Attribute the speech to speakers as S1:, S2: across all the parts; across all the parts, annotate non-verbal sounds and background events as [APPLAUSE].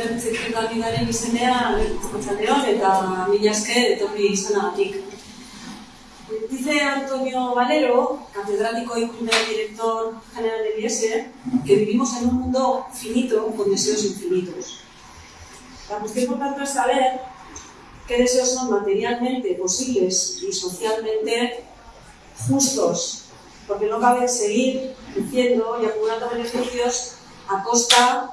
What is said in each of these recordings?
S1: Ibertzekin Gamidaren izenean, Arratsaldeon eta mila etorri izanagatik. Dice Antonio Valero, catedrático y primer director general del IES, que vivimos en un mundo finito con deseos infinitos. La cuestión por tanto es saber qué deseos son materialmente posibles y socialmente justos, porque no cabe seguir diciendo y acumulando beneficios a costa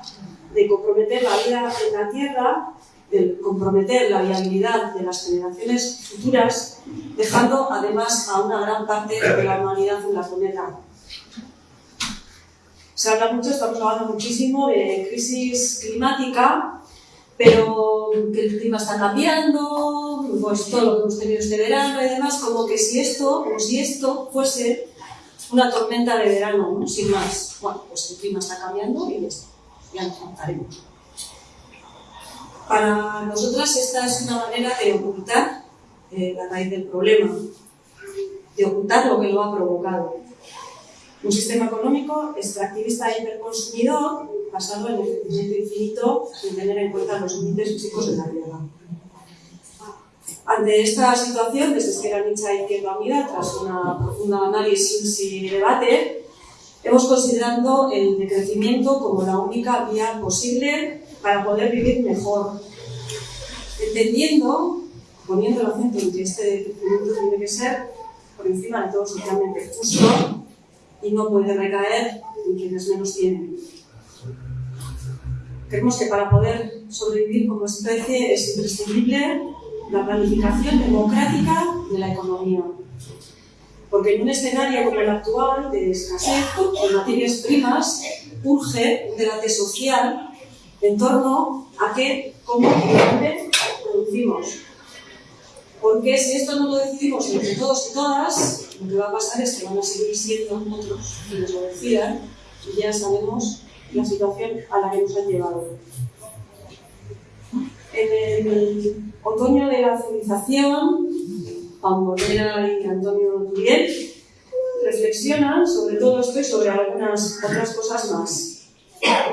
S1: de comprometer la vida en la Tierra, de comprometer la viabilidad de las generaciones futuras, dejando además a una gran parte de la humanidad en la planeta. Se habla mucho, estamos hablando muchísimo de crisis climática, pero que el clima está cambiando, pues todo lo que hemos tenido este verano y demás, como que si esto, como si esto fuese una tormenta de verano, sin más. Bueno, pues el clima está cambiando y ya nos contaremos. Para nosotras esta es una manera de ocultar eh, la raíz del problema, de ocultar lo que lo ha provocado. Un sistema económico extractivista e hiperconsumidor basado en el crecimiento infinito sin tener en cuenta los límites físicos de la Tierra. Ante esta situación, desde Esquerra Nicha Izquierda Unida, tras una profunda análisis y debate, hemos considerado el decrecimiento como la única vía posible para poder vivir mejor, entendiendo, poniendo el acento en que este decrecimiento tiene que ser por encima de todo socialmente justo y no puede recaer en quienes menos tienen. Creemos que para poder sobrevivir como especie es imprescindible la planificación democrática de la economía. Porque en un escenario como el actual, de escasez de materias primas, urge un debate social en torno a qué, cómo y dónde producimos. Porque si esto no lo decidimos entre todos y todas, lo que va a pasar es que van a seguir siendo otros quienes lo decidan y ya sabemos la situación a la que nos han llevado. En el otoño de la civilización, Juan Morera y Antonio Turiel reflexionan sobre todo esto y sobre algunas otras cosas más.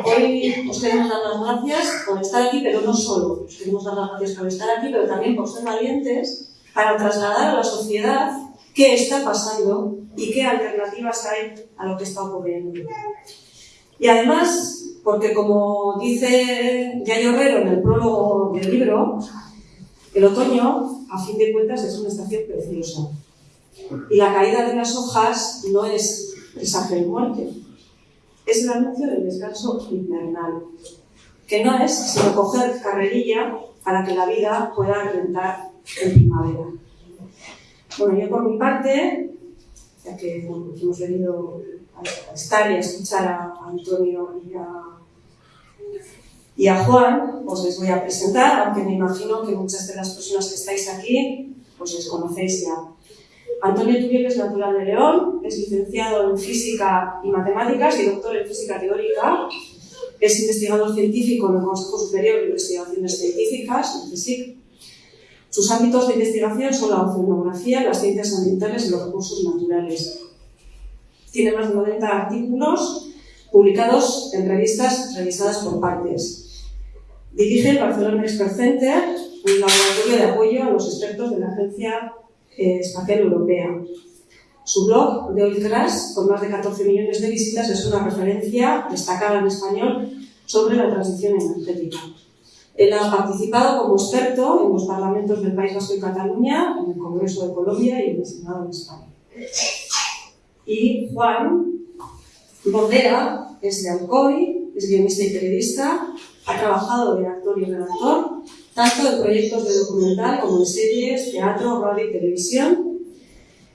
S1: Hoy os queremos dar las gracias por estar aquí, pero no solo. Os queremos dar las gracias por estar aquí, pero también por ser valientes para trasladar a la sociedad qué está pasando y qué alternativas hay a lo que está ocurriendo. Y además, porque como dice Yayo Herrero en el prólogo del libro, el otoño, a fin de cuentas, es una estación preciosa. Y la caída de las hojas no es presaje de muerte, es el anuncio del descanso invernal, que no es sino coger carrerilla para que la vida pueda reventar en primavera. Bueno, yo por mi parte, ya que hemos venido a estar y a escuchar a Antonio y a, y a Juan, os les voy a presentar, aunque me imagino que muchas de las personas que estáis aquí, pues les conocéis ya. Antonio Turiel es natural de León, es licenciado en Física y Matemáticas y doctor en Física Teórica. Es investigador científico en el Consejo Superior de Investigaciones Científicas, el CSIC. Sus ámbitos de investigación son la oceanografía, las ciencias ambientales y los recursos naturales. Tiene más de 90 artículos publicados en revistas revisadas por partes. Dirige el Barcelona Expert Center, un laboratorio de apoyo a los expertos de la Agencia eh, Espacial Europea. Su blog, de Oil Crash, con más de 14 millones de visitas, es una referencia destacada en español sobre la transición energética. Él ha participado como experto en los parlamentos del País Vasco y Cataluña, en el Congreso de Colombia y en el Senado de España. Y Juan Bordera es de Alcoy, es guionista y periodista, ha trabajado de actor y redactor, tanto en proyectos de documental como en series, teatro, radio y televisión.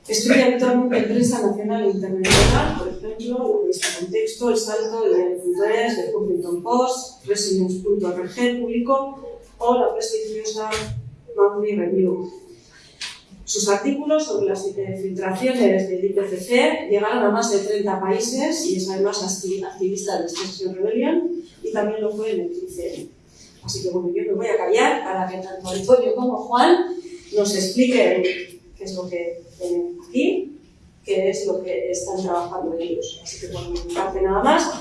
S1: Escribe habitualmente en prensa nacional e internacional, por ejemplo, la revista Contexto, El Salto, El Diario.es, The Huffington Post, Resilience.org, Público o la prestigiosa Monthly Review. Sus artículos sobre las filtraciones del IPCC llegaron a más de 30 países y es además activista de Extinction Rebellion y también lo fue en el 15 Así que bueno, yo me voy a callar para que tanto Antonio como Juan nos expliquen qué es lo que tienen aquí, qué es lo que están trabajando ellos. Así que bueno, mi parte nada más.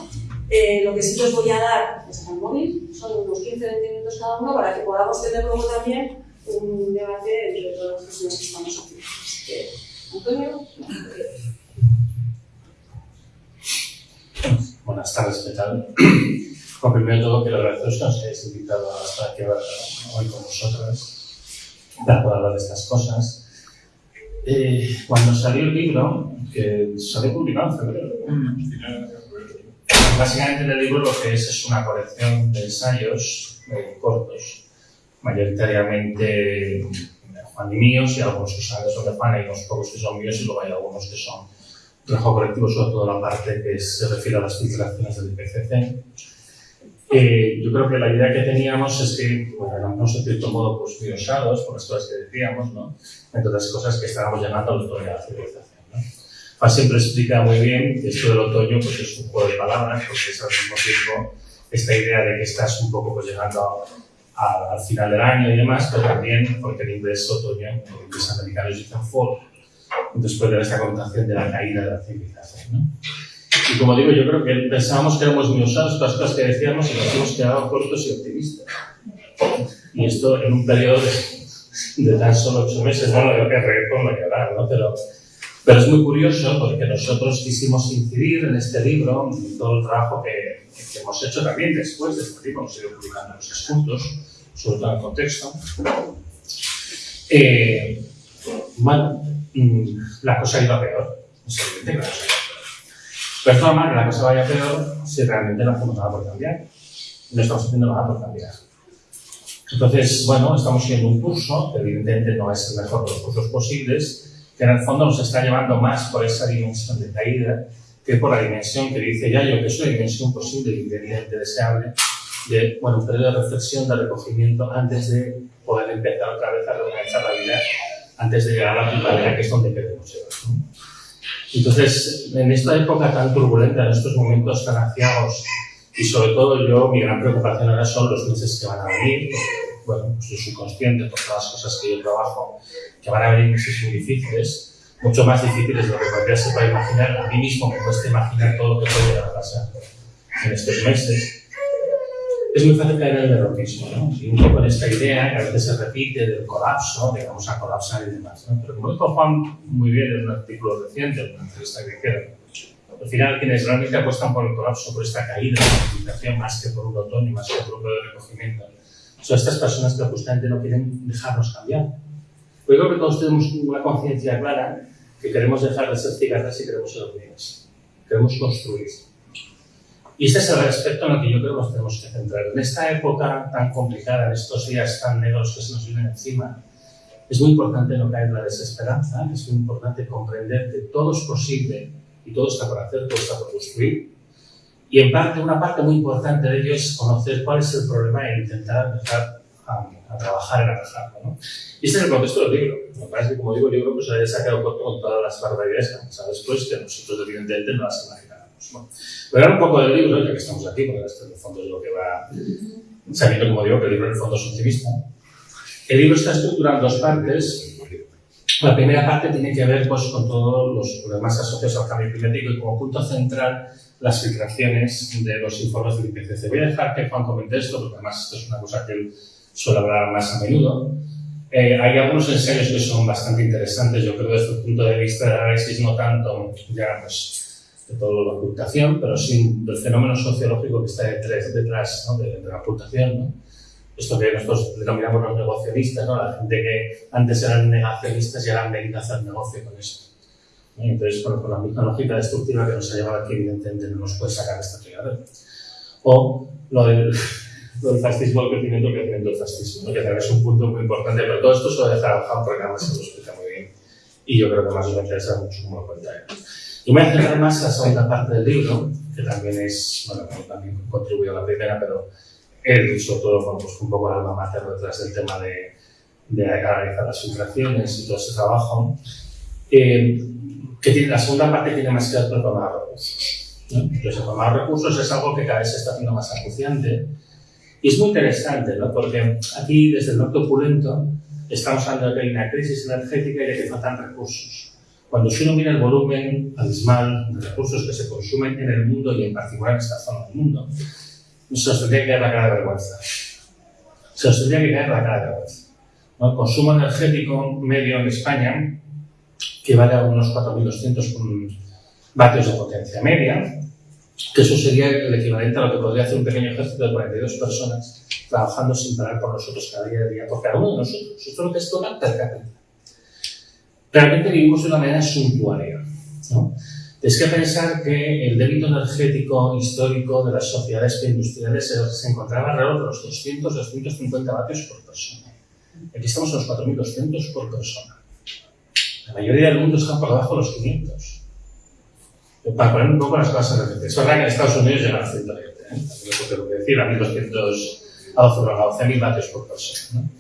S1: Eh, lo que sí que os voy a dar es al móvil, son unos 15-20 minutos cada uno para que podamos tener luego también un debate entre todas las personas que estamos aquí. Antonio.
S2: Buenas tardes, ¿qué tal? Bueno, primero de todo, quiero agradeceros que nos hayáis invitado a estar aquí hoy con vosotras para poder hablar de estas cosas. Eh, cuando salió el libro, que salió publicado en febrero, básicamente en el libro lo que es es una colección de ensayos eh, cortos, mayoritariamente Juan y míos, y algunos que son de Juan, y unos pocos que son míos, y luego hay algunos que son trabajo colectivo, sobre todo la parte que se refiere a las filtraciones del IPCC. Eh, yo creo que la idea que teníamos es que, bueno, éramos en cierto modo pues, muy osados por las cosas que decíamos, ¿no? entre otras cosas que estábamos llegando al otoño de la civilización. ¿no? Fa siempre explica muy bien que esto del otoño pues, es un juego de palabras, porque es al mismo tiempo esta idea de que estás un poco pues, llegando a, al final del año y demás, pero también porque en inglés otoño, en inglés americano dicen fall, después de esta connotación de la caída de la civilización. ¿no? Y como digo, yo creo que pensábamos que éramos muy todas las cosas que decíamos y nos hemos quedado cortos y optimistas. Y esto en un periodo de, de tan solo ocho meses, bueno, creo que reggaetón no hay que hablar, ¿no? Pero, pero es muy curioso porque nosotros quisimos incidir en este libro, en todo el trabajo que, que hemos hecho también después de este libro, hemos ido publicando muchos puntos, sobre todo en contexto. Eh, bueno, mm, la cosa iba peor, es evidente que la cosa iba peor. Pero es normal que la cosa vaya peor si realmente no hacemos nada por cambiar. No estamos haciendo nada por cambiar. Entonces, bueno, estamos siguiendo un curso, que evidentemente no es el mejor de los cursos posibles, que en el fondo nos está llevando más por esa dimensión de caída que por la dimensión que dice Yayo, que es una dimensión posible, ingrediente deseable, de, bueno, un periodo de reflexión, de recogimiento, antes de poder empezar otra vez a reorganizar la vida, antes de llegar a la primavera, que es donde queremos llegar. ¿no? Entonces, en esta época tan turbulenta, en estos momentos tan aciagos, y sobre todo yo, mi gran preocupación ahora son los meses que van a venir, bueno, pues yo soy consciente por todas las cosas que yo trabajo, que van a venir muy difíciles, mucho más difíciles de lo que cualquiera se puede imaginar. A mí mismo me cuesta imaginar todo lo que puede llegar a pasar en estos meses. Es muy fácil caer en el derrotismo, ¿no? Y un poco en esta idea que a veces se repite del colapso, de vamos a colapsar y demás, ¿no? Pero como dijo Juan muy bien en un artículo reciente, en una entrevista que hicieron, al final quienes realmente apuestan por el colapso, por esta caída de la civilización, más que por un otoño, más que por un periodo de recogimiento, son estas personas que justamente no quieren dejarnos cambiar. Yo creo que todos tenemos una conciencia clara que queremos dejar de ser cigarras y queremos ser hormigas. Queremos construir. Y este es el aspecto en el que yo creo que nos tenemos que centrar. En esta época tan complicada, en estos días tan negros que se nos vienen encima, es muy importante no caer en la desesperanza, es muy importante comprender que todo es posible y todo está por hacer, todo está por construir. Y en parte, una parte muy importante de ello es conocer cuál es el problema e intentar empezar a, a trabajar en atajarlo. ¿no? Y este es el contexto del libro. Me parece que, como digo, el libro pues, haya sacado corto con todas las barbaridades que han pasado después, que nosotros evidentemente no las imaginábamos. Bueno, voy a hablar un poco del libro, ya que estamos aquí, porque esto en el fondo es lo que va sabiendo, como digo, que el libro en el fondo es optimista. El libro está estructurado en dos partes. La primera parte tiene que ver pues, con todos los problemas asociados al cambio climático y como punto central las filtraciones de los informes del IPCC. Voy a dejar que Juan comente esto, porque además esto es una cosa que él suele hablar más a menudo. Eh, hay algunos ensayos que son bastante interesantes, yo creo, desde el punto de vista del análisis, no tanto ya pues, de toda la ocultación, pero sí del fenómeno sociológico que está detrás, detrás ¿no? de, de, la ocultación. ¿no? Esto que nosotros denominamos los negocianistas, ¿no? la gente que antes eran negacionistas y ahora han venido a hacer negocio con esto. Entonces, bueno, con la misma lógica destructiva que nos ha llevado aquí, evidentemente no nos puede sacar esta fregadera. O lo del, [LAUGHS] lo del fascismo, el crecimiento, el crecimiento del fascismo, ¿no? que también es un punto muy importante, pero todo esto se lo voy a a porque además se lo explica muy bien. Y yo creo que más os va a interesar mucho como lo cuenta él. Y me voy a centrar más en la segunda parte del libro, que también es, bueno, también contribuye a la primera, pero él, sobre todo, bueno, pues un poco el alma mater detrás del tema de, de analizar las filtraciones y todo ese trabajo. Eh, que tiene, la segunda parte tiene más que tomar recursos. ¿no? Entonces, tomar recursos es algo que cada vez se está haciendo más acuciante y es muy interesante, ¿no? porque aquí, desde el norte opulento, estamos hablando de que hay una crisis energética y de que faltan recursos. Cuando uno mira el volumen abismal de recursos que se consumen en el mundo y en particular en esta zona del mundo, se os tendría que caer la cara de vergüenza. Se os tendría que caer la cara de vergüenza. El consumo energético medio en España, que vale a unos 4.200 vatios de potencia media, que eso sería el equivalente a lo que podría hacer un pequeño ejército de 42 personas trabajando sin parar por nosotros cada día, día por cada uno de nosotros. Esto es lo que es total per cápita. Realmente vivimos de una manera suntuaria. ¿no? Es que pensar que el débito energético histórico de las sociedades preindustriales se, se encontraba alrededor de los 200-250 vatios por persona. Aquí estamos a los 4.200 por persona. La mayoría del mundo está por debajo de los 500 para poner un poco las cosas en referencia. Es verdad que en Estados Unidos llega a 120, ¿eh? También tengo que decir, a 1200, a 12.000 vatios por persona. ¿no?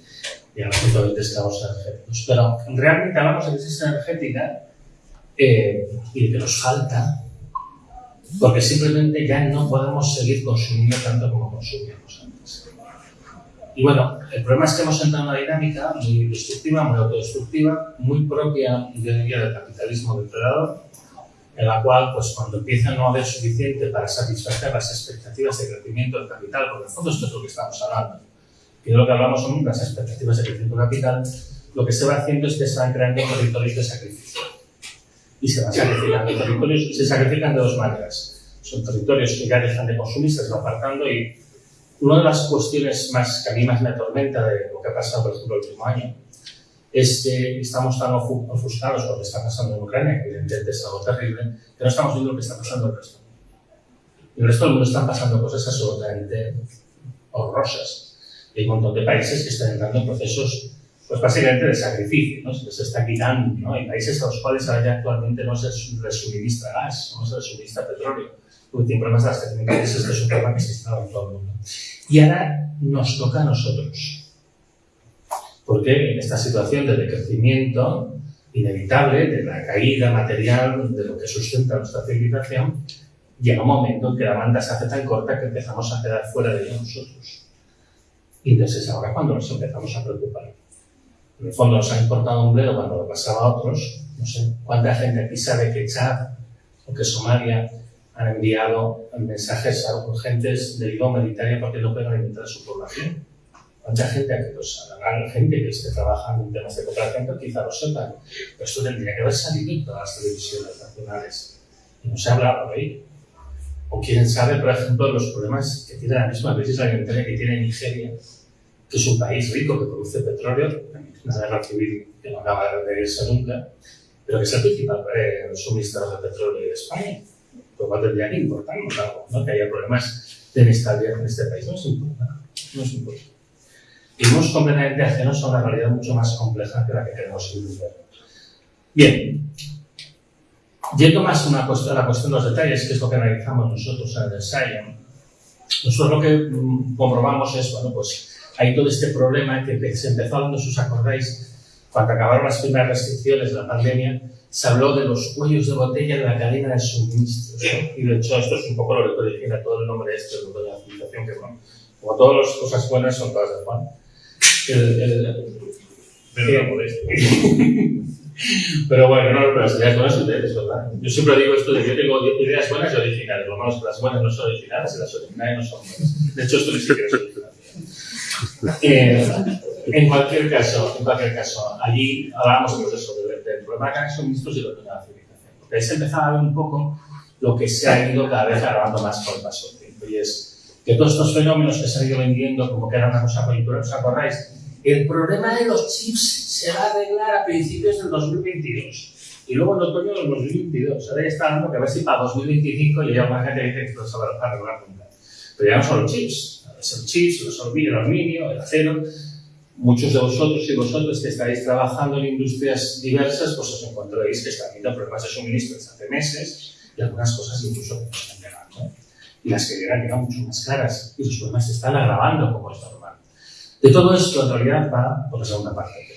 S2: Y a los 120 estamos energéticos. Pero realmente hablamos de crisis energética eh, y que nos falta porque simplemente ya no podemos seguir consumiendo tanto como consumíamos antes. Y bueno, el problema es que hemos entrado en una dinámica muy destructiva, muy autodestructiva, muy propia, yo diría, del capitalismo depredador, en la cual, pues cuando empieza a no haber suficiente para satisfacer las expectativas de crecimiento del capital, porque en el fondo esto es lo que estamos hablando, que de lo que hablamos son las expectativas de crecimiento del capital, lo que se va haciendo es que se van creando territorios de sacrificio. Y se van sacrificando territorios, se sacrifican de dos maneras. Son territorios que ya dejan de consumir, se van apartando y una de las cuestiones más que a mí más me atormenta de lo que ha pasado, por ejemplo, el último año, es que estamos tan ofuscados por lo que está pasando en Ucrania, evidentemente es algo terrible, que no estamos viendo lo que está pasando en el resto. En el resto del mundo están pasando cosas absolutamente horrorosas. Hay un montón de países que están entrando en procesos, pues básicamente de sacrificio, ¿no? Se está quitando, ¿no? Hay países a los cuales ahora ya actualmente no se les suministra gas, no se les suministra petróleo, tienen problemas de abastecimiento, ese es un problema que se está en todo el mundo. Y ahora nos toca a nosotros porque en esta situación de decrecimiento inevitable, de la caída material de lo que sustenta nuestra civilización, llega un momento en que la banda se hace tan corta que empezamos a quedar fuera de ella nosotros. Y entonces es ahora cuando nos empezamos a preocupar. En el fondo nos ha importado un bledo cuando lo pasaba a otros. No sé cuánta gente aquí sabe que Chad o que Somalia han enviado mensajes a urgentes de ayuda humanitaria porque no pueden alimentar a su población mucha gente que los hagan gente que esté trabajando en temas de cooperación, pero quizá lo sepan. Pero esto tendría que haber salido en todas las televisiones nacionales. Y no se ha hablado ahí. O quién sabe, por ejemplo, los problemas que tiene la misma crisis alimentaria que tiene Nigeria, que es un país rico que produce petróleo, una guerra civil que no acaba de irse nunca, pero que es el principal eh, suministrador de petróleo de España. Lo cual tendría que importarnos algo, ¿no? que haya problemas de inestabilidad en este país. No es importante. No es importante vivimos completamente ajenos a una realidad mucho más compleja que la que queremos vivir. Bien, yendo más a, una cuestión, a la cuestión de los detalles, que es lo que analizamos nosotros en el ensayo, nosotros lo que mm, comprobamos es, bueno, pues hay todo este problema que se empezó si os acordáis, cuando acabaron las primeras restricciones de la pandemia, se habló de los cuellos de botella de la cadena de suministros. Y de hecho, esto es un poco lo que origina todo el nombre de esto, de la civilización, que bueno, como todas las cosas buenas son todas de Juan el, el, pero bueno, no, pero las ideas buenas son de ¿verdad? Yo siempre digo esto de que yo tengo ideas buenas y originales. Lo malo es que las buenas no son originales y las originales no son buenas. De hecho, esto ni siquiera es original. Eh, en cualquier caso, en cualquier caso, allí hablábamos pues eso, del, del problema hay suministros y lo que la civilización. Porque ahí se empezaba a ver un poco lo que se ha ido cada vez agravando más con el paso del tiempo. Y es que todos estos fenómenos que se han ido vendiendo como que era una cosa coyuntural, ¿os acordáis? El problema de los chips se va a arreglar a principios del 2022 y luego en otoño del 2022. Ahora ya está hablando que a ver si para 2025 ya más gente dice que esto se va a arreglar nunca. Pero ya no son los chips, son chips, los el aluminio, el acero. Muchos de vosotros y vosotros que estáis trabajando en industrias diversas, pues os encontraréis que están habiendo problemas de suministro desde hace meses y algunas cosas incluso que no están llegando. Y las que llegan llegan mucho más caras y los problemas se están agravando como es normal. De todo esto, en realidad, va por la segunda parte.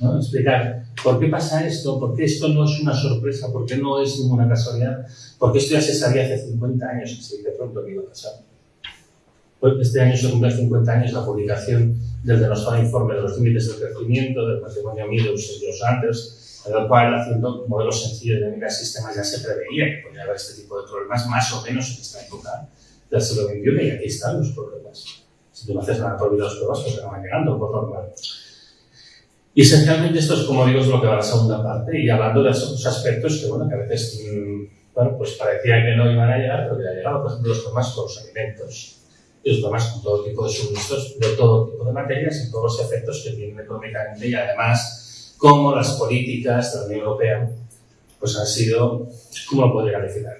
S2: ¿no? Explicar por qué pasa esto, por qué esto no es una sorpresa, por qué no es ninguna casualidad, por qué esto ya se sabía hace 50 años que de pronto que iba a pasar. Este año se cumple 50 años la publicación del denostado informe de los límites del crecimiento del patrimonio Meadows y los Anders, en el cual, haciendo modelos sencillos de sistemas ya se preveía que podía haber este tipo de problemas, más o menos en esta época del siglo XXI, y aquí están los problemas. Si tú no haces nada por los pruebas, pues van llegando por normal. Y esencialmente esto es, como digo, es lo que va a la segunda parte, y hablando de esos aspectos que, bueno, que a veces, mm, bueno, pues parecía que no iban a llegar, pero que ha llegado, por ejemplo, los problemas con los alimentos, y los problemas con todo tipo de suministros de todo tipo de materias y todos los efectos que tienen económicamente, y además, cómo las políticas de la Unión Europea, pues han sido, ¿cómo lo podría calificar?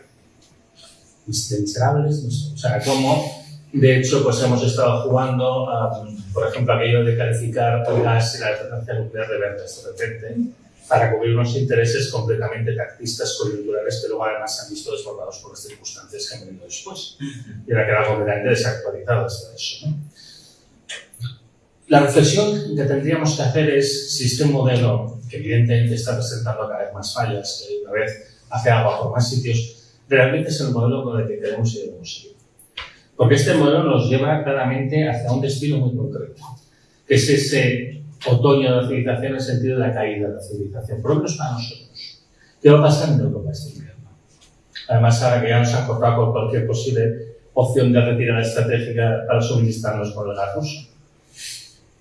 S2: Miserables, o sea, cómo de hecho, pues hemos estado jugando, a, por ejemplo, aquello de calificar gas y la alternancia nuclear de ventas de repente, para cubrir unos intereses completamente tactistas, coyunturales, que luego además se han visto desbordados por las circunstancias que han venido después. Y ahora queda completamente desactualizado esto eso. ¿no? La reflexión que tendríamos que hacer es si este modelo, que evidentemente está presentando cada vez más fallas, que una vez hace agua por más sitios, realmente es el modelo con el que queremos y debemos seguir. Porque este modelo nos lleva claramente hacia un destino muy concreto, que es ese otoño de la civilización en el sentido de la caída de la civilización, por lo menos para nosotros. ¿Qué va a pasar en Europa este invierno? Además, ahora que ya nos han cortado con cualquier posible opción de retirada estratégica para suministrarnos con el gas ruso.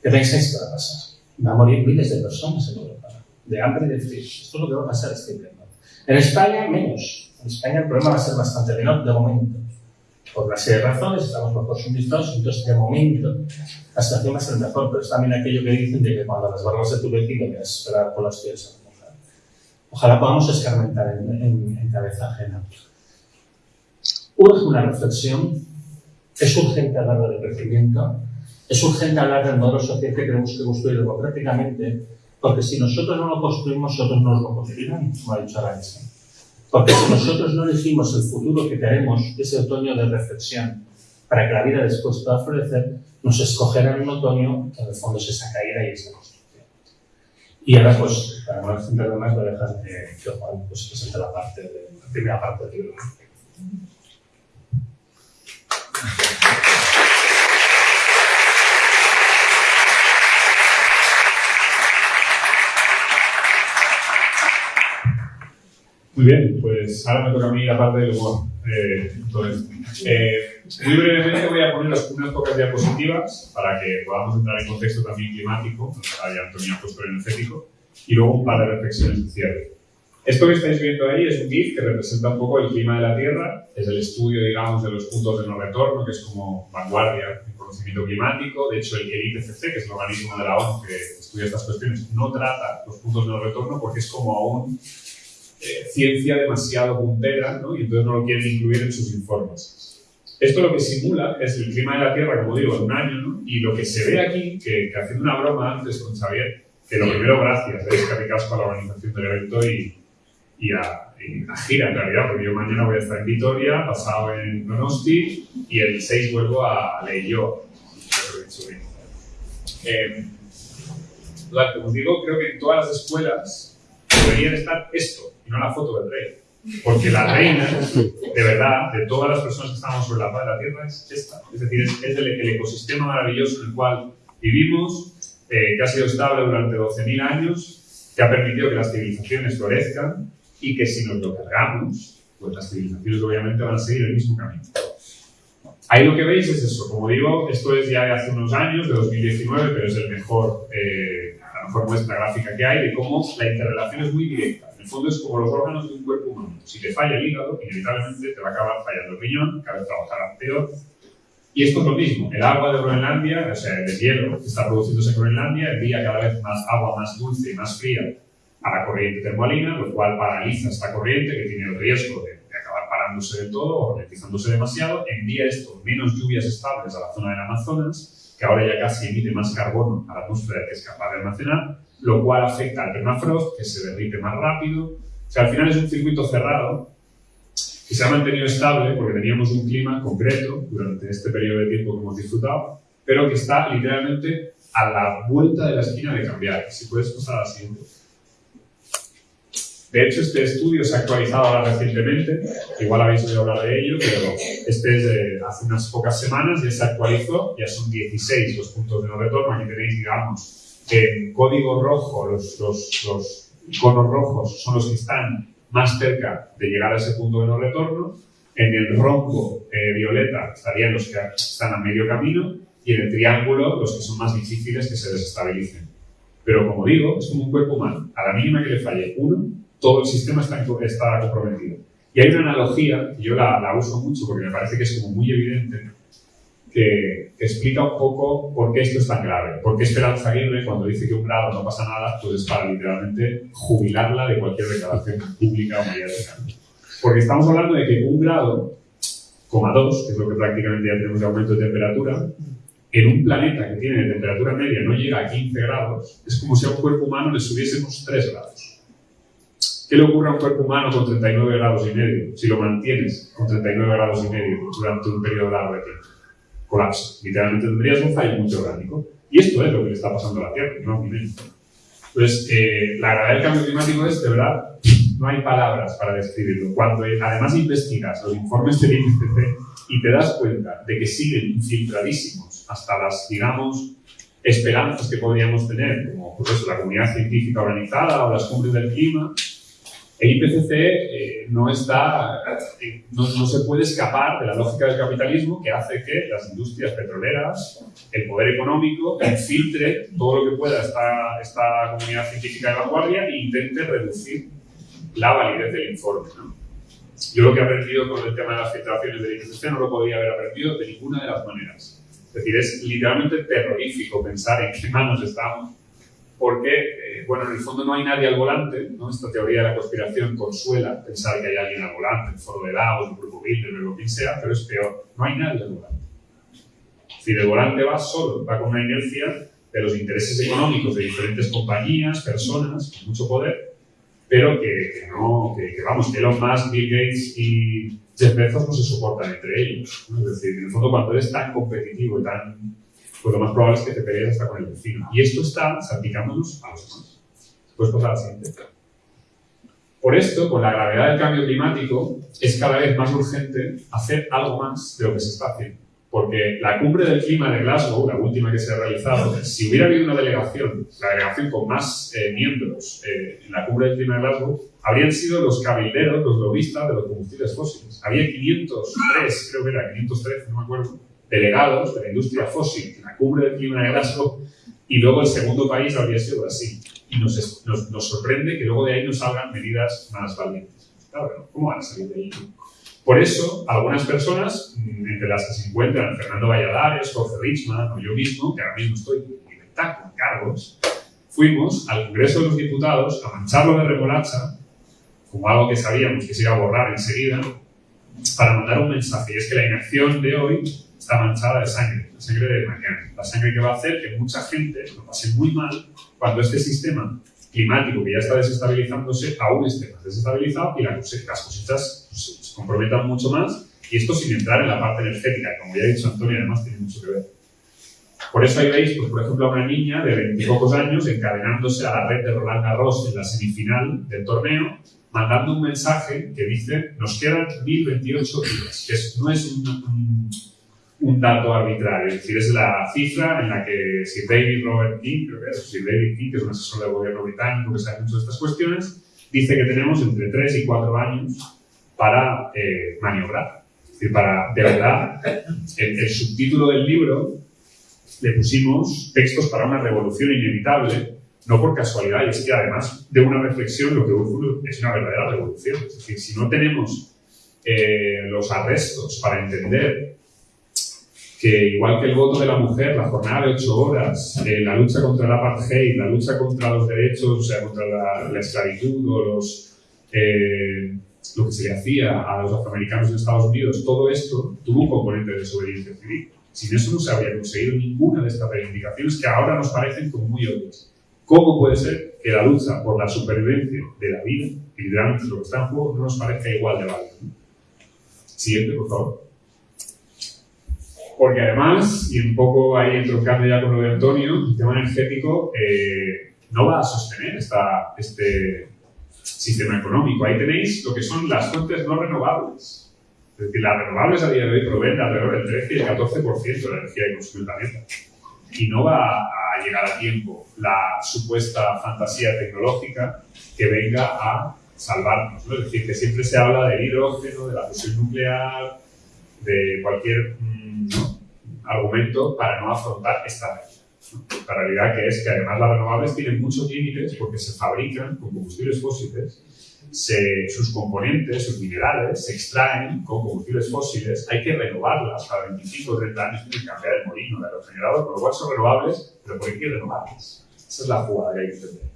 S2: ¿Qué pensáis que va a pasar? Va a morir miles de personas en Europa, de hambre y de frío. Esto es lo que va a pasar este invierno. En España, menos. En España el problema va a ser bastante menor de momento por una serie de razones, estamos mejor suministrados, entonces de momento la situación va a ser mejor, pero es también aquello que dicen de que cuando las barras de tu vecino que esperar por las pies Ojalá podamos escarmentar en, en, cabeza ajena. Urge una reflexión, es urgente hablar del crecimiento, es urgente hablar del modelo social que queremos que construir democráticamente, porque si nosotros no lo construimos, otros no lo construirán, como ha dicho Arancha. Porque si nosotros no elegimos el futuro que queremos, ese otoño de reflexión, para que la vida después pueda florecer, nos escogerán un otoño que en el fondo es esa caída y esa construcción. Y ahora, pues, para no extenderme más, voy a dejar que Juan pues, presente la, parte de, primera parte del libro.
S3: Muy bien, pues ahora me toca a mí la parte del humor. Eh, eh, muy brevemente voy a poner unas pocas diapositivas para que podamos entrar en contexto también climático, ahí Antonio ha puesto energético, y luego un par de reflexiones de cierre. Esto que estáis viendo ahí es un GIF que representa un poco el clima de la Tierra, es el estudio, digamos, de los puntos de no retorno, que es como vanguardia en conocimiento climático. De hecho, el, IPCC, que es el organismo de la ONU que estudia estas cuestiones, no trata los puntos de no retorno porque es como aún eh, ciencia demasiado puntera ¿no? y entonces no lo quieren incluir en sus informes. Esto lo que simula es el clima de la Tierra, como digo, en un año, ¿no? y lo que se ve aquí, que, haciendo una broma antes con Xavier, que lo primero, gracias, es que a la organización del evento y, y, a, Gira, en realidad, porque yo mañana voy a estar en Vitoria, pasado en Donosti, y el 6 vuelvo a Leyo. Eh, como os digo, creo que en todas las escuelas debería estar esto, no la foto del rey. Porque la reina, de verdad, de todas las personas que estamos sobre la faz de la Tierra, es esta. Es decir, es, el, ecosistema maravilloso en el cual vivimos, eh, que ha sido estable durante 12.000 años, que ha permitido que las civilizaciones florezcan y que si nos lo cargamos, pues las civilizaciones obviamente van a seguir el mismo camino. Ahí lo que veis es eso. Como digo, esto es ya de hace unos años, de 2019, pero es el mejor, eh, la mejor muestra gráfica que hay de cómo la interrelación es muy directa. En el fondo es como los órganos de un cuerpo humano. Si te falla el hígado, inevitablemente te va a acabar fallando el riñón, cada vez trabajará peor. Y esto es lo mismo. El agua de Groenlandia, o sea, el hielo que está produciéndose en Groenlandia, envía cada vez más agua más dulce y más fría a la corriente termoalina, lo cual paraliza esta corriente que tiene el riesgo de, acabar parándose del todo o ralentizándose demasiado. Envía esto menos lluvias estables a la zona del Amazonas, que ahora ya casi emite más carbono a la atmósfera que es capaz de almacenar lo cual afecta al permafrost, que se derrite más rápido. O sea, al final es un circuito cerrado que se ha mantenido estable porque teníamos un clima concreto durante este periodo de tiempo que hemos disfrutado, pero que está literalmente a la vuelta de la esquina de cambiar. Si puedes pasar a la siguiente. De hecho, este estudio se ha actualizado ahora recientemente, igual habéis oído hablar de ello, pero este es de hace unas pocas semanas, ya se actualizó, ya son 16 los puntos de no retorno, aquí tenéis, digamos, en código rojo los, los, los conos rojos son los que están más cerca de llegar a ese punto de no retorno, en el rombo eh, violeta estarían los que están a medio camino y en el triángulo los que son más difíciles que se desestabilicen. Pero como digo, es como un cuerpo humano. A la mínima que le falle uno, todo el sistema está, está comprometido. Y hay una analogía, y yo la, la, uso mucho porque me parece que es como muy evidente, que, explica un poco por qué esto es tan grave. Por qué Esperanza Aguirre, cuando dice que un grado no pasa nada, pues es para literalmente jubilarla de cualquier declaración pública o mediática. Porque estamos hablando de que un grado, coma dos, que es lo que prácticamente ya tenemos de aumento de temperatura, en un planeta que tiene temperatura media no llega a 15 grados, es como si a un cuerpo humano le subiésemos 3 grados. ¿Qué le ocurre a un cuerpo humano con 39 grados y medio si lo mantienes con 39 grados y medio durante un periodo largo de tiempo? Colapsa. Literalmente tendrías un fallo multiorgánico. Y esto es lo que le está pasando a la Tierra, no Entonces, eh, la gravedad del cambio climático es, de verdad, [LAUGHS] no hay palabras para describirlo. Cuando además investigas los informes del IPCC y te das cuenta de que siguen infiltradísimos hasta las, digamos, esperanzas que podríamos tener, como por eso la comunidad científica organizada o las cumbres del clima, el IPCC eh, no, está, eh, no, no, se puede escapar de la lógica del capitalismo que hace que las industrias petroleras, el poder económico, infiltre todo lo que pueda esta, esta comunidad científica de vanguardia e intente reducir la validez del informe. Yo lo que he aprendido con el tema de las filtraciones del IPCC no lo podría haber aprendido de ninguna de las maneras. Es decir, es literalmente terrorífico pensar en qué manos estamos, porque, eh, bueno, en el fondo no hay nadie al volante, ¿no? Esta teoría de la conspiración consuela pensar que hay alguien al volante, el foro de Davos, el grupo Bilderberg o quien sea, pero es peor, no hay nadie al volante. Es decir, el volante va solo, va con una inercia de los intereses económicos de diferentes compañías, personas, con mucho poder, pero que, no, que, que, vamos, Elon Musk, Bill Gates y Jeff Bezos no se soportan entre ellos. Es decir, en el fondo, cuando eres tan competitivo y tan. Pues lo más probable es que te pelees hasta con el vecino. Y esto está salpicándonos a los demás. Puedes pasar a la siguiente. Por esto, con la gravedad del cambio climático, es cada vez más urgente hacer algo más de lo que se está haciendo. Porque la cumbre del clima de Glasgow, la última que se ha realizado, si hubiera habido una delegación, la delegación con más eh, miembros eh, en la cumbre del clima de Glasgow, habrían sido los cabilderos, los lobistas de los combustibles fósiles. Había 503, creo que era 513, no me acuerdo, delegados de la industria fósil en la cumbre del clima de Glasgow y luego el segundo país habría sido Brasil. Y nos, nos, nos sorprende que luego de ahí nos salgan medidas más valientes. Claro, ¿cómo van a salir de ahí? Por eso, algunas personas, mm, entre las que se encuentran Fernando Valladares, Jorge Richman o yo mismo, que ahora mismo estoy en libertad con cargos, fuimos al Congreso de los Diputados a mancharlo de remolacha como algo que sabíamos que se iba a borrar enseguida, para mandar un mensaje. Y es que la inacción de hoy está manchada de sangre, la sangre de mañana. La sangre que va a hacer que mucha gente lo pase muy mal cuando este sistema climático que ya está desestabilizándose aún esté más desestabilizado y las cosechas pues, se comprometan mucho más. Y esto sin entrar en la parte energética, como ya ha dicho Antonio, además tiene mucho que ver. Por eso ahí veis, pues, por ejemplo, a una niña de 20 pocos años encadenándose a la red de Roland Garros en la semifinal del torneo mandando un mensaje que dice, nos quedan 1028 días, que no es un, un, dato arbitrario, es decir, es la cifra en la que Sir David Robert King, creo que es, Sir David King, que es un asesor del gobierno británico que sabe mucho de estas cuestiones, dice que tenemos entre 3 y 4 años para eh, maniobrar. Es decir, para, de verdad, el, el subtítulo del libro le pusimos textos para una revolución inevitable no por casualidad, y es que además de una reflexión lo que ocurre es una verdadera revolución. Es decir, si no tenemos eh, los arrestos para entender que igual que el voto de la mujer, la jornada de ocho horas, eh, la lucha contra el apartheid, la lucha contra los derechos, o sea, contra la, esclavitud o los, eh, lo que se le hacía a los afroamericanos en Estados Unidos, todo esto tuvo un componente de desobediencia civil. Sin eso no se habría conseguido ninguna de estas reivindicaciones que ahora nos parecen como muy obvias. ¿Cómo puede ser que la lucha por la supervivencia de la vida, literalmente lo que está en juego, no nos parezca igual de válido? Siguiente, por favor. Porque además, y un poco ahí entroncando ya con lo de Antonio, el tema energético eh, no va a sostener esta, este sistema económico. Ahí tenéis lo que son las fuentes no renovables. Es decir, las renovables a día de hoy proveen alrededor del 13 y el 14% de la energía que consume el planeta. y no va a llegar a tiempo la supuesta fantasía tecnológica que venga a salvarnos. ¿no? Es decir, que siempre se habla del hidrógeno, de la fusión nuclear, de cualquier mm, argumento para no afrontar esta realidad. La realidad que es que además las renovables tienen muchos límites porque se fabrican con combustibles fósiles sus componentes, sus minerales, se extraen con combustibles fósiles, hay que renovarlas cada 25 o 30 años, tiene que cambiar el molino de los generadores, con lo cual son renovables, pero ¿por qué hay que renovarlas? Esa es la jugada que hay que entender.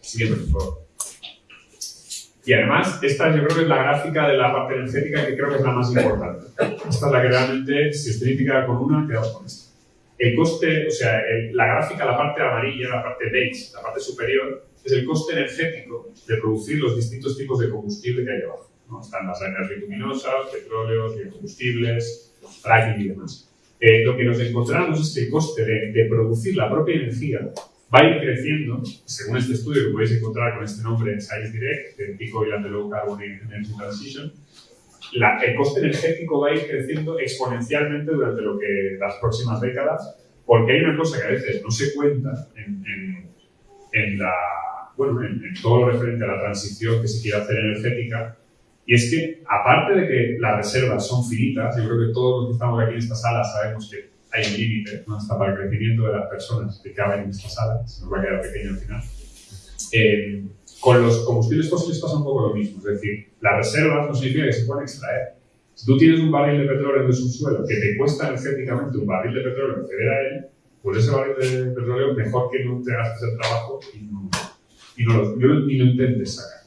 S3: Siguiente, por favor. Y además, esta yo creo que es la gráfica de la parte energética que creo que es la más importante. Esta es la que realmente, si os crítica con una, quedaos con esta. El coste, o sea, la gráfica, la parte amarilla, la parte beige, la parte superior, es el coste energético de producir los distintos tipos de combustible que hay abajo. ¿no? Están las energías luminosas, petróleos, biocombustibles, fracking y demás. Eh, lo que nos encontramos es que el coste de, producir la propia energía va a ir creciendo, según este estudio que podéis encontrar con este nombre en Science Direct, de Pico y Low Carbon Energy Transition, el coste energético va a ir creciendo exponencialmente durante lo que las próximas décadas, porque hay una cosa que a veces no se cuenta en, en la bueno, en, todo lo referente a la transición que se quiere hacer energética, y es que, aparte de que las reservas son finitas, yo creo que todos los que estamos aquí en esta sala sabemos que hay un límite, ¿no? hasta para el crecimiento de las personas que caben en esta sala, se nos va a quedar pequeño al final. Eh, con los combustibles fósiles pasa un poco lo mismo, es decir, las reservas no significa que se puedan extraer. Si tú tienes un barril de petróleo en el subsuelo que te cuesta energéticamente un barril de petróleo acceder a él, pues ese barril de petróleo mejor que no te gastes el trabajo y no, y no lo, ni lo intentes sacar.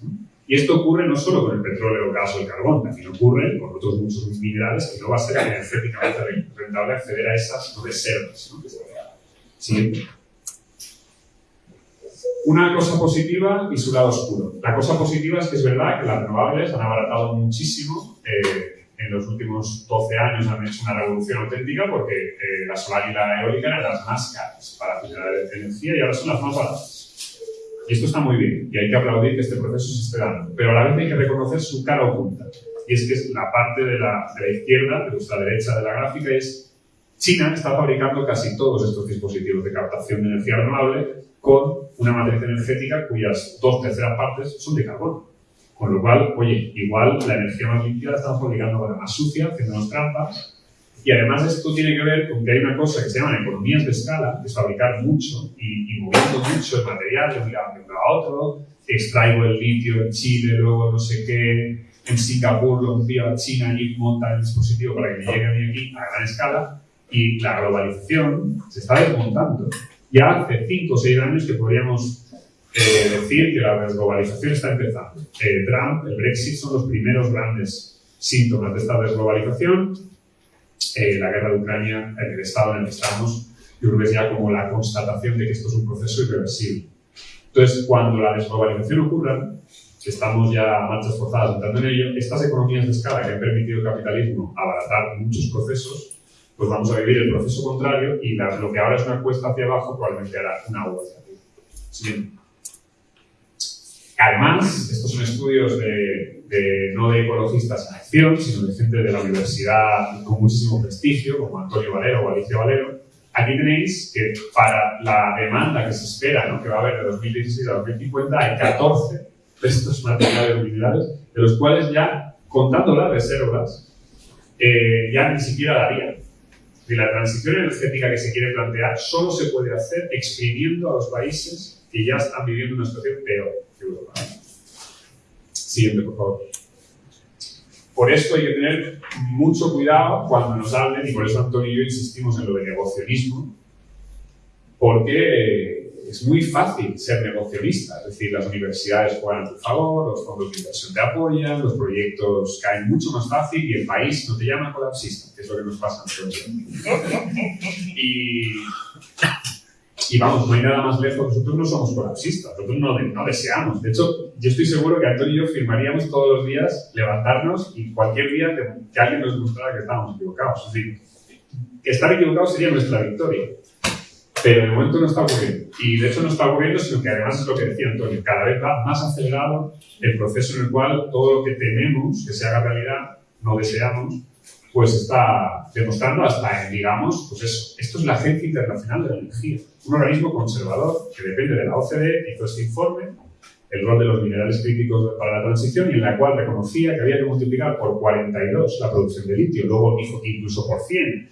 S3: Y esto ocurre no solo con el petróleo, el gas o el carbón, también ocurre con otros muchos minerales que no va a ser energéticamente rentable acceder a esas reservas. Siguiente. Una cosa positiva y su lado oscuro. La cosa positiva es que es verdad que las renovables han abaratado muchísimo. Eh, en los últimos 12 años han hecho una revolución auténtica porque eh, la solar y la eólica eran las más caras para generar energía y ahora son las más baratas. Y esto está muy bien, y hay que aplaudir que este proceso se esté dando, pero a la vez hay que reconocer su cara oculta. Y es que es la parte de la, de la izquierda, de nuestra derecha de la gráfica, es China está fabricando casi todos estos dispositivos de captación de energía renovable con una matriz energética cuyas dos terceras partes son de carbono. Con lo cual, oye, igual la energía más limpia la estamos fabricando con la más sucia, haciéndonos trampas, y además esto tiene que ver con que hay una cosa que se llama economías de escala, que es fabricar mucho y, moviendo mucho el material de un lado a otro. Extraigo el litio en Chile, luego no sé qué, en Singapur lo envío a China y monta el dispositivo para que me llegue a mí aquí a gran escala. Y la globalización se está desmontando. Ya hace 5 o 6 años que podríamos eh, decir que la desglobalización está empezando. Eh, Trump, el Brexit son los primeros grandes síntomas de esta desglobalización eh, la guerra de Ucrania, en el estado en el que estamos, yo creo que es ya como la constatación de que esto es un proceso irreversible. Entonces, cuando la desglobalización ocurra, estamos ya a marchas forzadas entrando en ello, estas economías de escala que han permitido al capitalismo abaratar muchos procesos, pues vamos a vivir el proceso contrario y lo que ahora es una cuesta hacia abajo probablemente hará una U hacia arriba. Además, estos son estudios ecologistas en acción, sino de gente de la universidad con muchísimo prestigio, como Antonio Valero o Alicia Valero. Aquí tenéis que para la demanda que se espera, ¿no? que va a haber de 2016 a 2050, hay 14 de estos materiales minerales, de los cuales ya, contando las reservas, eh, ya ni siquiera darían. Y la transición energética que se quiere plantear solo se puede hacer exprimiendo a los países que ya están viviendo una situación peor. Siguiente, por favor. Por esto hay que tener mucho cuidado cuando nos hablen, y por eso Antonio y yo insistimos en lo de negocionismo, porque es muy fácil ser negocionista, es decir, las universidades juegan a tu favor, los fondos de inversión te apoyan, los proyectos caen mucho más fácil y el país no te llama colapsista, que es lo que nos pasa a nosotros. Y y vamos, no hay nada más lejos, nosotros no somos colapsistas, nosotros no, no, deseamos. De hecho, yo estoy seguro que Antonio y yo firmaríamos todos los días levantarnos y cualquier día que, alguien nos mostrara que estábamos equivocados. Es decir, que estar equivocados sería nuestra victoria. Pero de momento no está ocurriendo. Y de hecho no está ocurriendo, sino que además es lo que decía Antonio, cada vez va más acelerado el proceso en el cual todo lo que tememos que se haga realidad, no deseamos, pues está demostrando hasta, digamos, pues eso, esto es la Agencia Internacional de la Energía, un organismo conservador que depende de la OCDE, hizo este informe, el rol de los minerales críticos para la transición, y en la cual reconocía que había que multiplicar por 42 la producción de litio, luego dijo incluso por 100,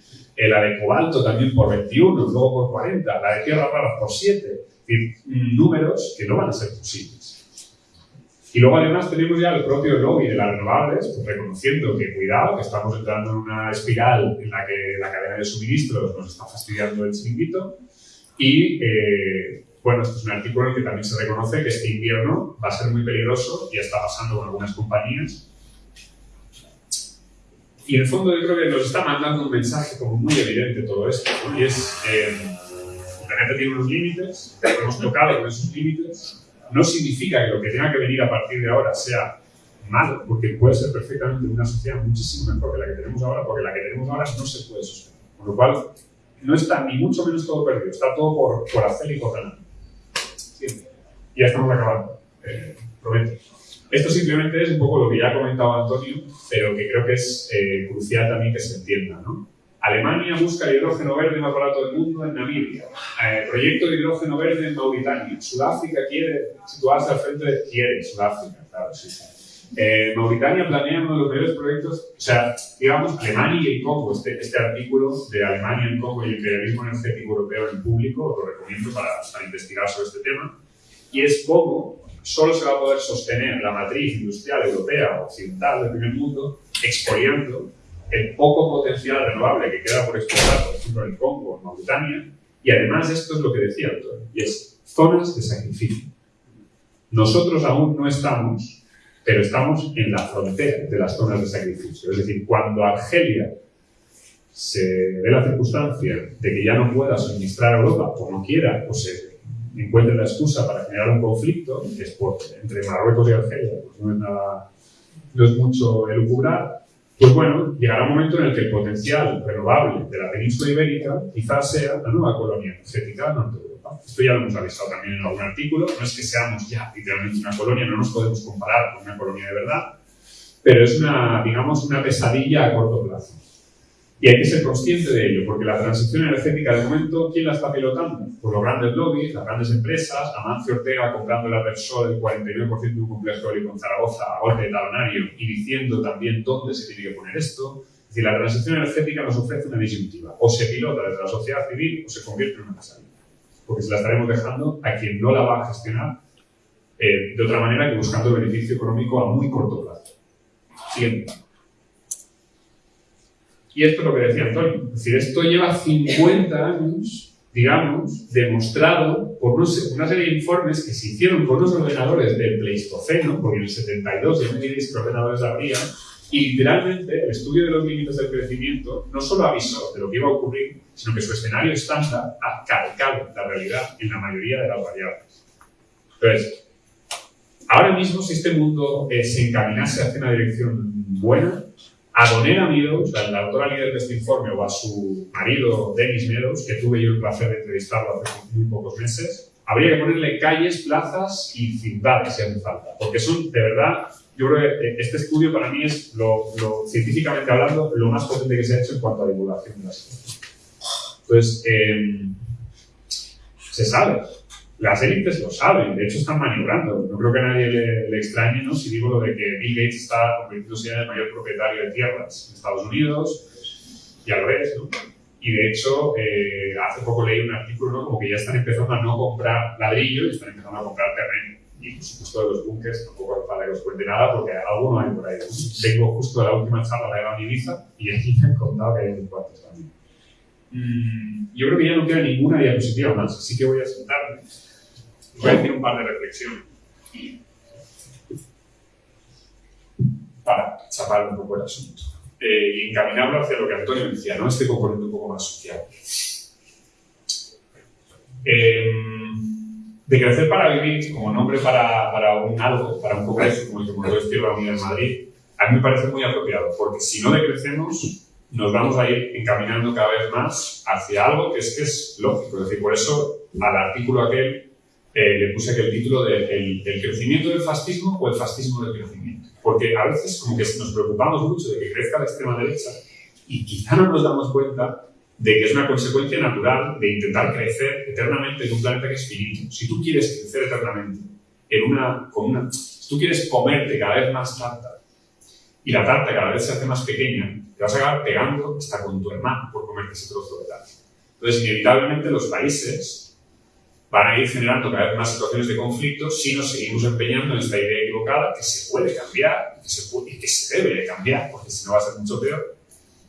S3: la de cobalto también por 21, luego por 40, la de tierras raras por 7, es decir, números que no van a ser posibles. Y luego además tenemos ya el propio lobby de las renovables, pues reconociendo que cuidado, que estamos entrando en una espiral en la que la cadena de suministros nos está fastidiando el chiringuito. Y eh, bueno, este es un artículo en el que también se reconoce que este invierno va a ser muy peligroso, y está pasando con algunas compañías. Y en el fondo yo creo que nos está mandando un mensaje como muy evidente todo esto, y es, eh, planeta tiene unos límites, hemos tocado con esos límites, no significa que lo que tenga que venir a partir de ahora sea malo, porque puede ser perfectamente una sociedad muchísimo mejor que la que tenemos ahora, porque la que tenemos ahora no se puede sostener. Con lo cual, no está ni mucho menos todo perdido, está todo por, por hacer y por ganar. Ya estamos acabando, eh. Esto simplemente es un poco lo que ya ha comentado Antonio, pero que creo que es eh, crucial también que se entienda. ¿no? Alemania busca el hidrógeno verde más barato del mundo en Namibia. Eh, proyecto de hidrógeno verde en Mauritania. Sudáfrica quiere situarse al frente de... Quiere, Sudáfrica, claro, sí. Eh, Mauritania planea uno de los mayores proyectos, o sea, digamos, Alemania y el Congo, este, este artículo de Alemania, el Congo y el imperialismo energético europeo en público, lo recomiendo para, para investigar sobre este tema, y es cómo solo se va a poder sostener la matriz industrial europea o occidental del primer mundo expoliando el poco potencial renovable que queda por explotar, por ejemplo, en el Congo, en Mauritania, y además esto es lo que decía Antonio, y es zonas de sacrificio. Nosotros aún no estamos, pero estamos en la frontera de las zonas de sacrificio. Es decir, cuando Argelia se dé la circunstancia de que ya no pueda suministrar a Europa o no quiera, o se encuentre la excusa para generar un conflicto, que es por, entre Marruecos y Argelia, pues no es mucho elucubrar, pues bueno, llegará un momento en el que el potencial renovable de la península ibérica quizás sea la nueva colonia energética Norte Europa. Esto ya lo hemos avisado también en algún artículo. No es que seamos ya literalmente una colonia, no nos podemos comparar con una colonia de verdad, pero es una, digamos, una pesadilla a corto plazo. Y hay que ser consciente de ello, porque la transición energética de momento, ¿quién la está pilotando? Pues los grandes lobbies, las grandes empresas, Amancio Ortega comprando la Persol el 49% de un complejo eólico en Zaragoza a golpe de talonario y diciendo también dónde se tiene que poner esto. Es decir, la transición energética nos ofrece una disyuntiva. O se pilota desde la sociedad civil o se convierte en una pesadilla. Porque se la estaremos dejando a quien no la va a gestionar eh, de otra manera que buscando beneficio económico a muy corto plazo. Siguiente. Y esto es lo que decía Antonio. Es decir, esto lleva 50 años, digamos, demostrado por una serie de informes que se hicieron con unos ordenadores del Pleistoceno, porque en el 72 ya me diréis ordenadores habría, y literalmente el estudio de los límites del crecimiento no solo avisó de lo que iba a ocurrir, sino que su escenario estándar ha calcado la realidad en la mayoría de las variables. Entonces, ahora mismo si este mundo eh, se encaminase hacia una dirección buena, a Donera Meadows, la, autora líder de este informe, o a su marido Dennis Meadows, que tuve yo el placer de entrevistarlo hace muy pocos meses, habría que ponerle calles, plazas y ciudades si hace falta. Porque son, de verdad, yo creo que eh, este estudio para mí es, lo, científicamente hablando, lo más potente que se ha hecho en cuanto a divulgación de la ciencia. Entonces, eh, se sabe, las élites lo saben, de hecho están maniobrando. No creo que a nadie le, extrañe ¿no? si digo lo de que Bill Gates está convirtiéndose en el mayor propietario de tierras en Estados Unidos, ya lo ves, ¿no? Y de hecho, eh, hace poco leí un artículo ¿no? como que ya están empezando a no comprar ladrillo y están empezando a comprar terreno. Y por supuesto de los bunkers tampoco para que os cuente nada porque alguno hay por ahí. Vengo justo la última charla de Eva Ibiza y allí me han contado que hay unos cuantos también. Mm, yo creo que ya no queda ninguna diapositiva más, así que voy a sentarme Voy a decir un par de reflexiones para chapar un poco el asunto eh, y encaminarlo hacia lo que Antonio decía, ¿no? este componente un poco más social. Em, de crecer para vivir como nombre para, para, un algo, para un congreso como el que montó Izquierda Unida en Madrid, a mí me parece muy apropiado, porque si no decrecemos, nos vamos a ir encaminando cada vez más hacia algo que es que es lógico. Es decir, por eso al artículo aquel eh, le puse aquí el título de el, crecimiento del fascismo o el fascismo del crecimiento. Porque a veces como que nos preocupamos mucho de que crezca la extrema derecha Y quizá no nos damos cuenta de que es una consecuencia natural de intentar crecer eternamente en un planeta que es finito. Si tú quieres crecer eternamente en una, con una, si tú quieres comerte cada vez más tarta y la tarta cada vez se hace más pequeña, te vas a acabar pegando hasta con tu hermano por comerte ese trozo de tarta. Entonces, inevitablemente los países van a ir generando cada vez más situaciones de conflicto si nos seguimos empeñando en esta idea equivocada que se puede cambiar que se y que se debe de cambiar, porque si no va a ser mucho peor.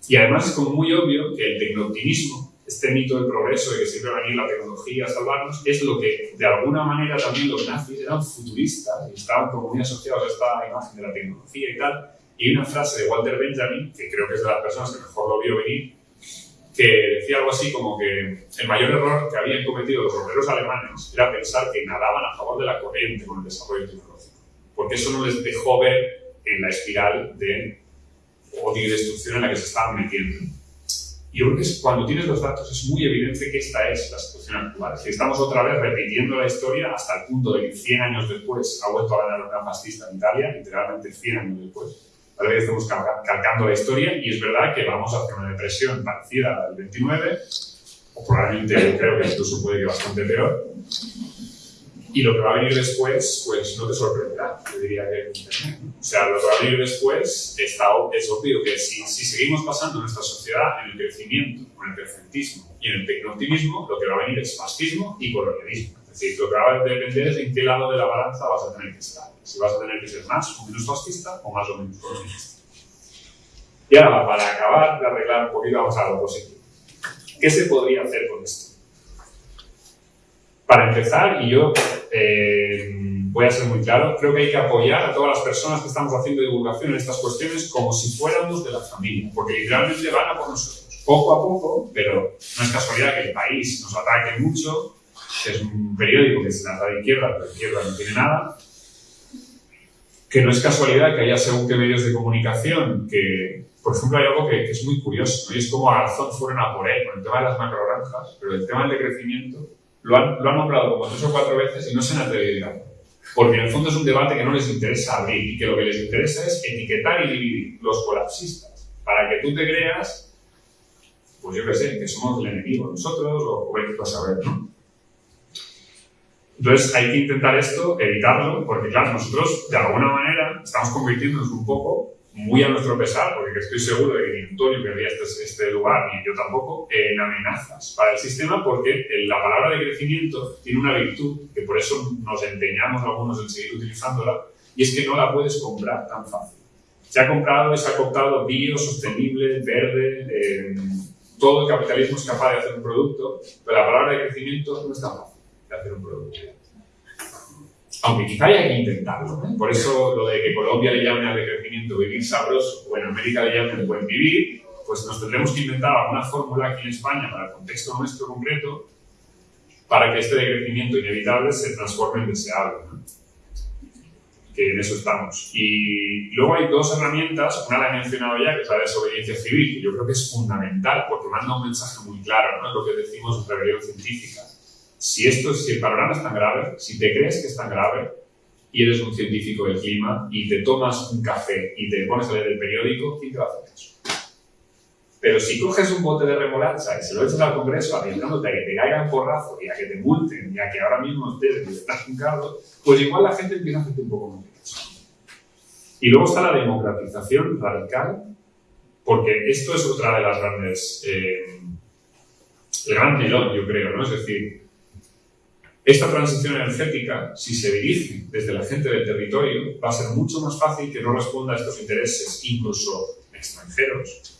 S3: Y además es como muy obvio que el tecnooptimismo, este mito del progreso de que siempre va a venir la tecnología a salvarnos, es lo que de alguna manera también los nazis eran futuristas y estaban como muy asociados a esta imagen de la tecnología y tal. Y una frase de Walter Benjamin, que creo que es de las personas que mejor lo vio venir, que decía algo así como que el mayor error que habían cometido los obreros alemanes era pensar que nadaban a favor de la corriente con el desarrollo tecnológico, porque eso no les dejó ver en la espiral de odio y destrucción en la que se estaban metiendo. Y yo creo que cuando tienes los datos es muy evidente que esta es la situación actual. Si estamos otra vez repitiendo la historia hasta el punto de que 100 años después ha vuelto a ganar una fascista en Italia, literalmente 100 años después. Tal vez estamos calcando la historia y es verdad que vamos hacia una depresión parecida al 29, o probablemente creo que incluso puede ir bastante peor. Y lo que va a venir después, pues no te sorprenderá, yo diría que O sea, lo que va a venir después está, es obvio que si, si seguimos pasando nuestra sociedad en el crecimiento, en el presentismo y en el tecnooptimismo, lo que va a venir es fascismo y colonialismo. Es decir, lo que va a depender es en qué lado de la balanza vas a tener que estar. Si vas a tener que ser más o menos fascista o más o menos colonialista. Y ahora, para acabar de arreglar un poquito, vamos a lo positivo. ¿Qué se podría hacer con esto? Para empezar, y yo eh, voy a ser muy claro, creo que hay que apoyar a todas las personas que estamos haciendo divulgación en estas cuestiones como si fuéramos de la familia, porque literalmente van a por nosotros, poco a poco, pero no es casualidad que el país nos ataque mucho, es un periódico que se lanza de izquierda, pero izquierda no tiene nada, que no es casualidad que haya según qué medios de comunicación que, por ejemplo, hay algo que, es muy curioso, y es como a Garzón fueron a por él con el tema de las macrogranjas, pero el tema del decrecimiento lo han, lo han nombrado como tres o cuatro veces y no se han atrevido a Porque en el fondo es un debate que no les interesa abrir y que lo que les interesa es etiquetar y dividir los colapsistas. Para que tú te creas, pues yo qué sé, que somos el enemigo nosotros o, o a ver, ¿no? Entonces hay que intentar esto, evitarlo, porque claro, nosotros de alguna manera estamos convirtiéndonos un poco muy a nuestro pesar, porque estoy seguro de que ni Antonio querría este, este lugar, ni yo tampoco, en amenazas para el sistema, porque la palabra de crecimiento tiene una virtud, que por eso nos empeñamos algunos en seguir utilizándola, y es que no la puedes comprar tan fácil. Se ha comprado y se ha cooptado bio, sostenible, verde, eh, todo el capitalismo es capaz de hacer un producto, pero la palabra de crecimiento no es tan fácil de hacer un producto aunque quizá haya que intentarlo. Por eso lo de que Colombia le llame al decrecimiento vivir sabroso o en América le llame el buen vivir, pues nos tendremos que inventar alguna fórmula aquí en España para el contexto nuestro concreto para que este decrecimiento inevitable se transforme en deseable. Que en eso estamos. Y luego hay dos herramientas, una la he mencionado ya, que es la desobediencia civil, que yo creo que es fundamental porque manda un mensaje muy claro, ¿no? lo que decimos en rebelión científica si, esto, si el panorama es tan grave, si te crees que es tan grave y eres un científico del clima y te tomas un café y te pones a leer el periódico, ¿quién te va a hacer eso? Pero si coges un bote de remolacha y se lo echas al Congreso arriesgándote a que te caigan porrazo y a que te multen y a que ahora mismo estés cargo, pues igual la gente empieza a hacerte un poco más de caso. Y luego está la democratización radical, porque esto es otra de las grandes... Eh, el gran telón, yo creo, ¿no? Es decir, esta transición energética, si se dirige desde la gente del territorio, va a ser mucho más fácil que no responda a estos intereses, incluso extranjeros,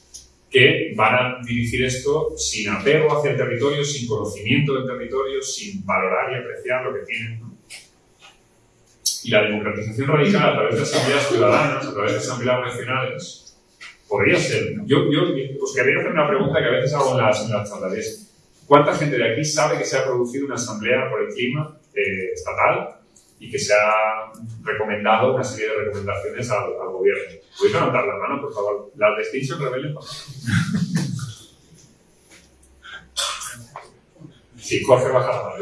S3: que van a dirigir esto sin apego hacia el territorio, sin conocimiento del territorio, sin valorar y apreciar lo que tienen. Y la democratización radical a través de asambleas ciudadanas, a través de asambleas regionales, podría ser. Yo, yo os quería hacer una pregunta que a veces hago en las, en las. ¿Cuánta gente de aquí sabe que se ha producido una asamblea por el clima eh, estatal y que se ha recomendado una serie de recomendaciones al, gobierno? ¿Podéis levantar la mano, por favor? ¿Las de Extinction Rebellion? Sí, Jorge baja.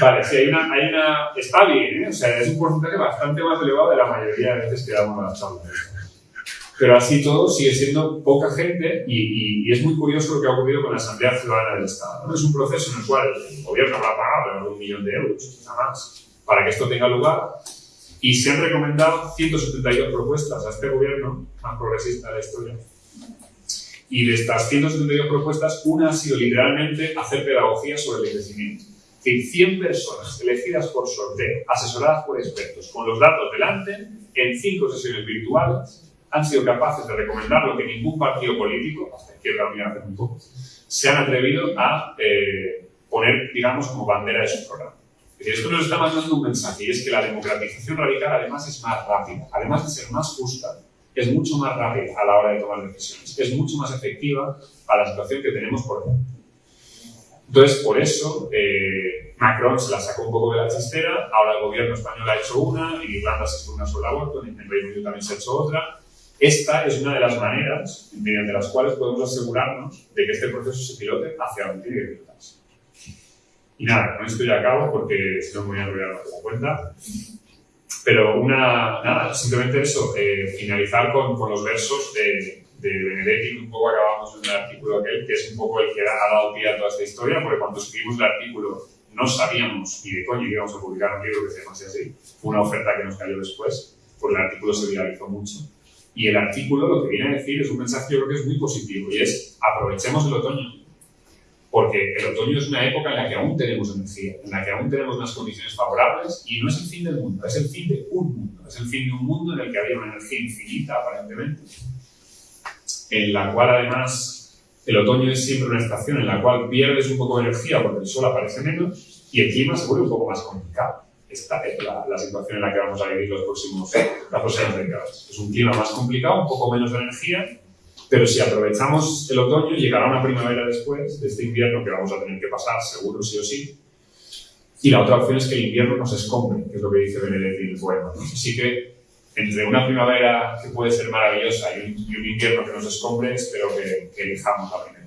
S3: Vale, sí, hay una, hay una... Está bien, ¿eh? O sea, es un porcentaje bastante más elevado de la mayoría de veces que damos las charlas. Pero así todo sigue siendo poca gente y, es muy curioso lo que ha ocurrido con la Asamblea Ciudadana del Estado. Es un proceso en el cual el gobierno a pagar un millón de euros, nada más, para que esto tenga lugar y se han recomendado 172 propuestas a este gobierno más progresista de la historia. Y de estas 172 propuestas, una ha sido literalmente hacer pedagogía sobre el crecimiento. Es decir, 100 personas elegidas por sorteo, asesoradas por expertos, con los datos delante, en cinco sesiones virtuales, han sido capaces de recomendar lo que ningún partido político, hasta Izquierda Unida hace un poco, se han atrevido a eh, poner, digamos, como bandera de su programa. Esto nos está mandando un mensaje y es que la democratización radical además es más rápida, además de ser más justa, es mucho más rápida a la hora de tomar decisiones, es mucho más efectiva a la situación que tenemos por delante. Entonces, por eso, eh, Macron se la sacó un poco de la chistera, ahora el gobierno español ha hecho una, en Irlanda se hizo una sobre el aborto, en Reino Unido también se ha hecho otra. Esta es una de las maneras mediante las cuales podemos asegurarnos de que este proceso se pilote hacia donde tiene que pilotarse. Y nada, con esto ya acabo porque si no me voy a más la cuenta. Pero una, nada, simplemente eso, eh, finalizar con, con, los versos de, de Benedetti, un poco acabamos en el artículo aquel, que es un poco el que ha dado pie a toda esta historia, porque cuando escribimos el artículo no sabíamos ni de coño que íbamos a publicar un libro que se llamase así. Fue una oferta que nos cayó después, porque el artículo se viralizó mucho. Y el artículo lo que viene a decir es un mensaje yo creo que es muy positivo, y es aprovechemos el otoño porque el otoño es una época en la que aún tenemos energía, en la que aún tenemos unas condiciones favorables y no es el fin del mundo, es el fin de un mundo, es el fin de un mundo en el que había una energía infinita aparentemente, en la cual además el otoño es siempre una estación en la cual pierdes un poco de energía porque el sol aparece menos y el clima se vuelve un poco más complicado. Esta es la, la situación en la que vamos a vivir los próximos, las próximas décadas. Es un clima más complicado, un poco menos de energía pero si aprovechamos el otoño, llegará una primavera después de este invierno que vamos a tener que pasar, seguro sí o sí. Y la otra opción es que el invierno nos escombre, que es lo que dice Benedetti en el poema. Así que entre una primavera que puede ser maravillosa y un, invierno que nos escombre, espero que, que elijamos la primera.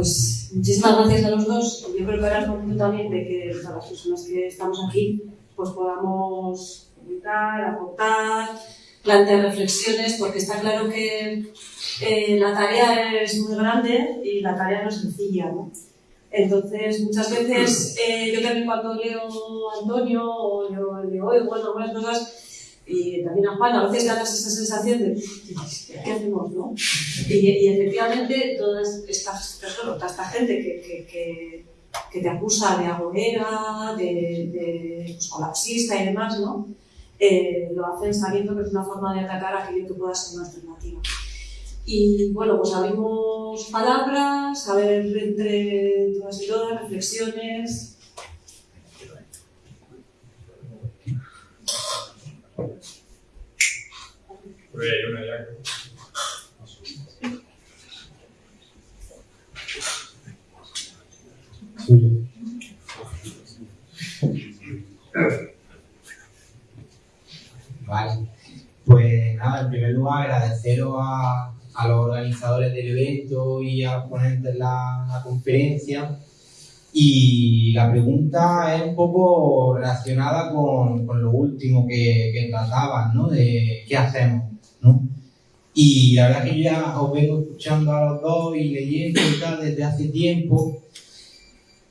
S1: Pues muchísimas gracias a los dos. Yo creo que ahora es momento también de que las personas que estamos aquí pues podamos publicar, aportar, plantear reflexiones, porque está claro que eh, la tarea es muy grande y la tarea no es sencilla. Entonces, muchas veces eh, yo también cuando leo Antonio o yo le oigo bueno, algunas cosas, y también a Juan, a veces ganas esa sensación de ¿qué hacemos? No? Y, efectivamente, toda esta, toda esta gente que, que, te acusa de agorera, de, pues, colapsista y demás, ¿no? Eh, lo hacen sabiendo que es una forma de atacar aquello que pueda ser una alternativa. Y bueno, pues abrimos palabras, a ver entre todas y todas, reflexiones,
S4: Vale. Pues nada, en primer lugar agradeceros a, a los organizadores del evento y a los ponentes de la, la conferencia y la pregunta es un poco relacionada con, con lo último que, que trataban, ¿no? De qué hacemos. Y la verdad que ya os vengo escuchando a los dos y leyendo y tal desde hace tiempo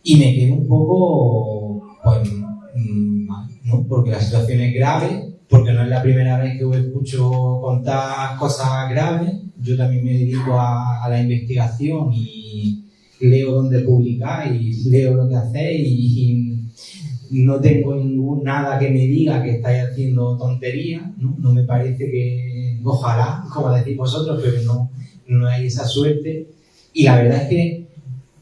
S4: y me quedo un poco, pues, mm, mal, ¿no? Porque la situación es grave, porque no es la primera vez que os escucho contar cosas graves. Yo también me dedico a, a la investigación y leo dónde publicáis, leo lo que hacéis y, no tengo ningún, nada que me diga que estáis haciendo tonterías, ¿no? No me parece que, ojalá, como decís vosotros, pero no, no hay esa suerte. Y la verdad es que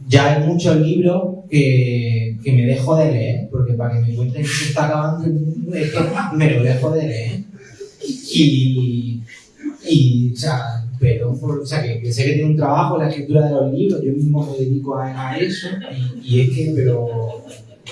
S4: ya hay muchos libros que, que me dejo de leer, porque para que me cuenten que se está acabando el mundo, es que me lo dejo de leer. Y, y o sea, pero o sea, que, sé que tiene un trabajo la escritura de los libros, yo mismo me dedico a, eso, y, es que, pero,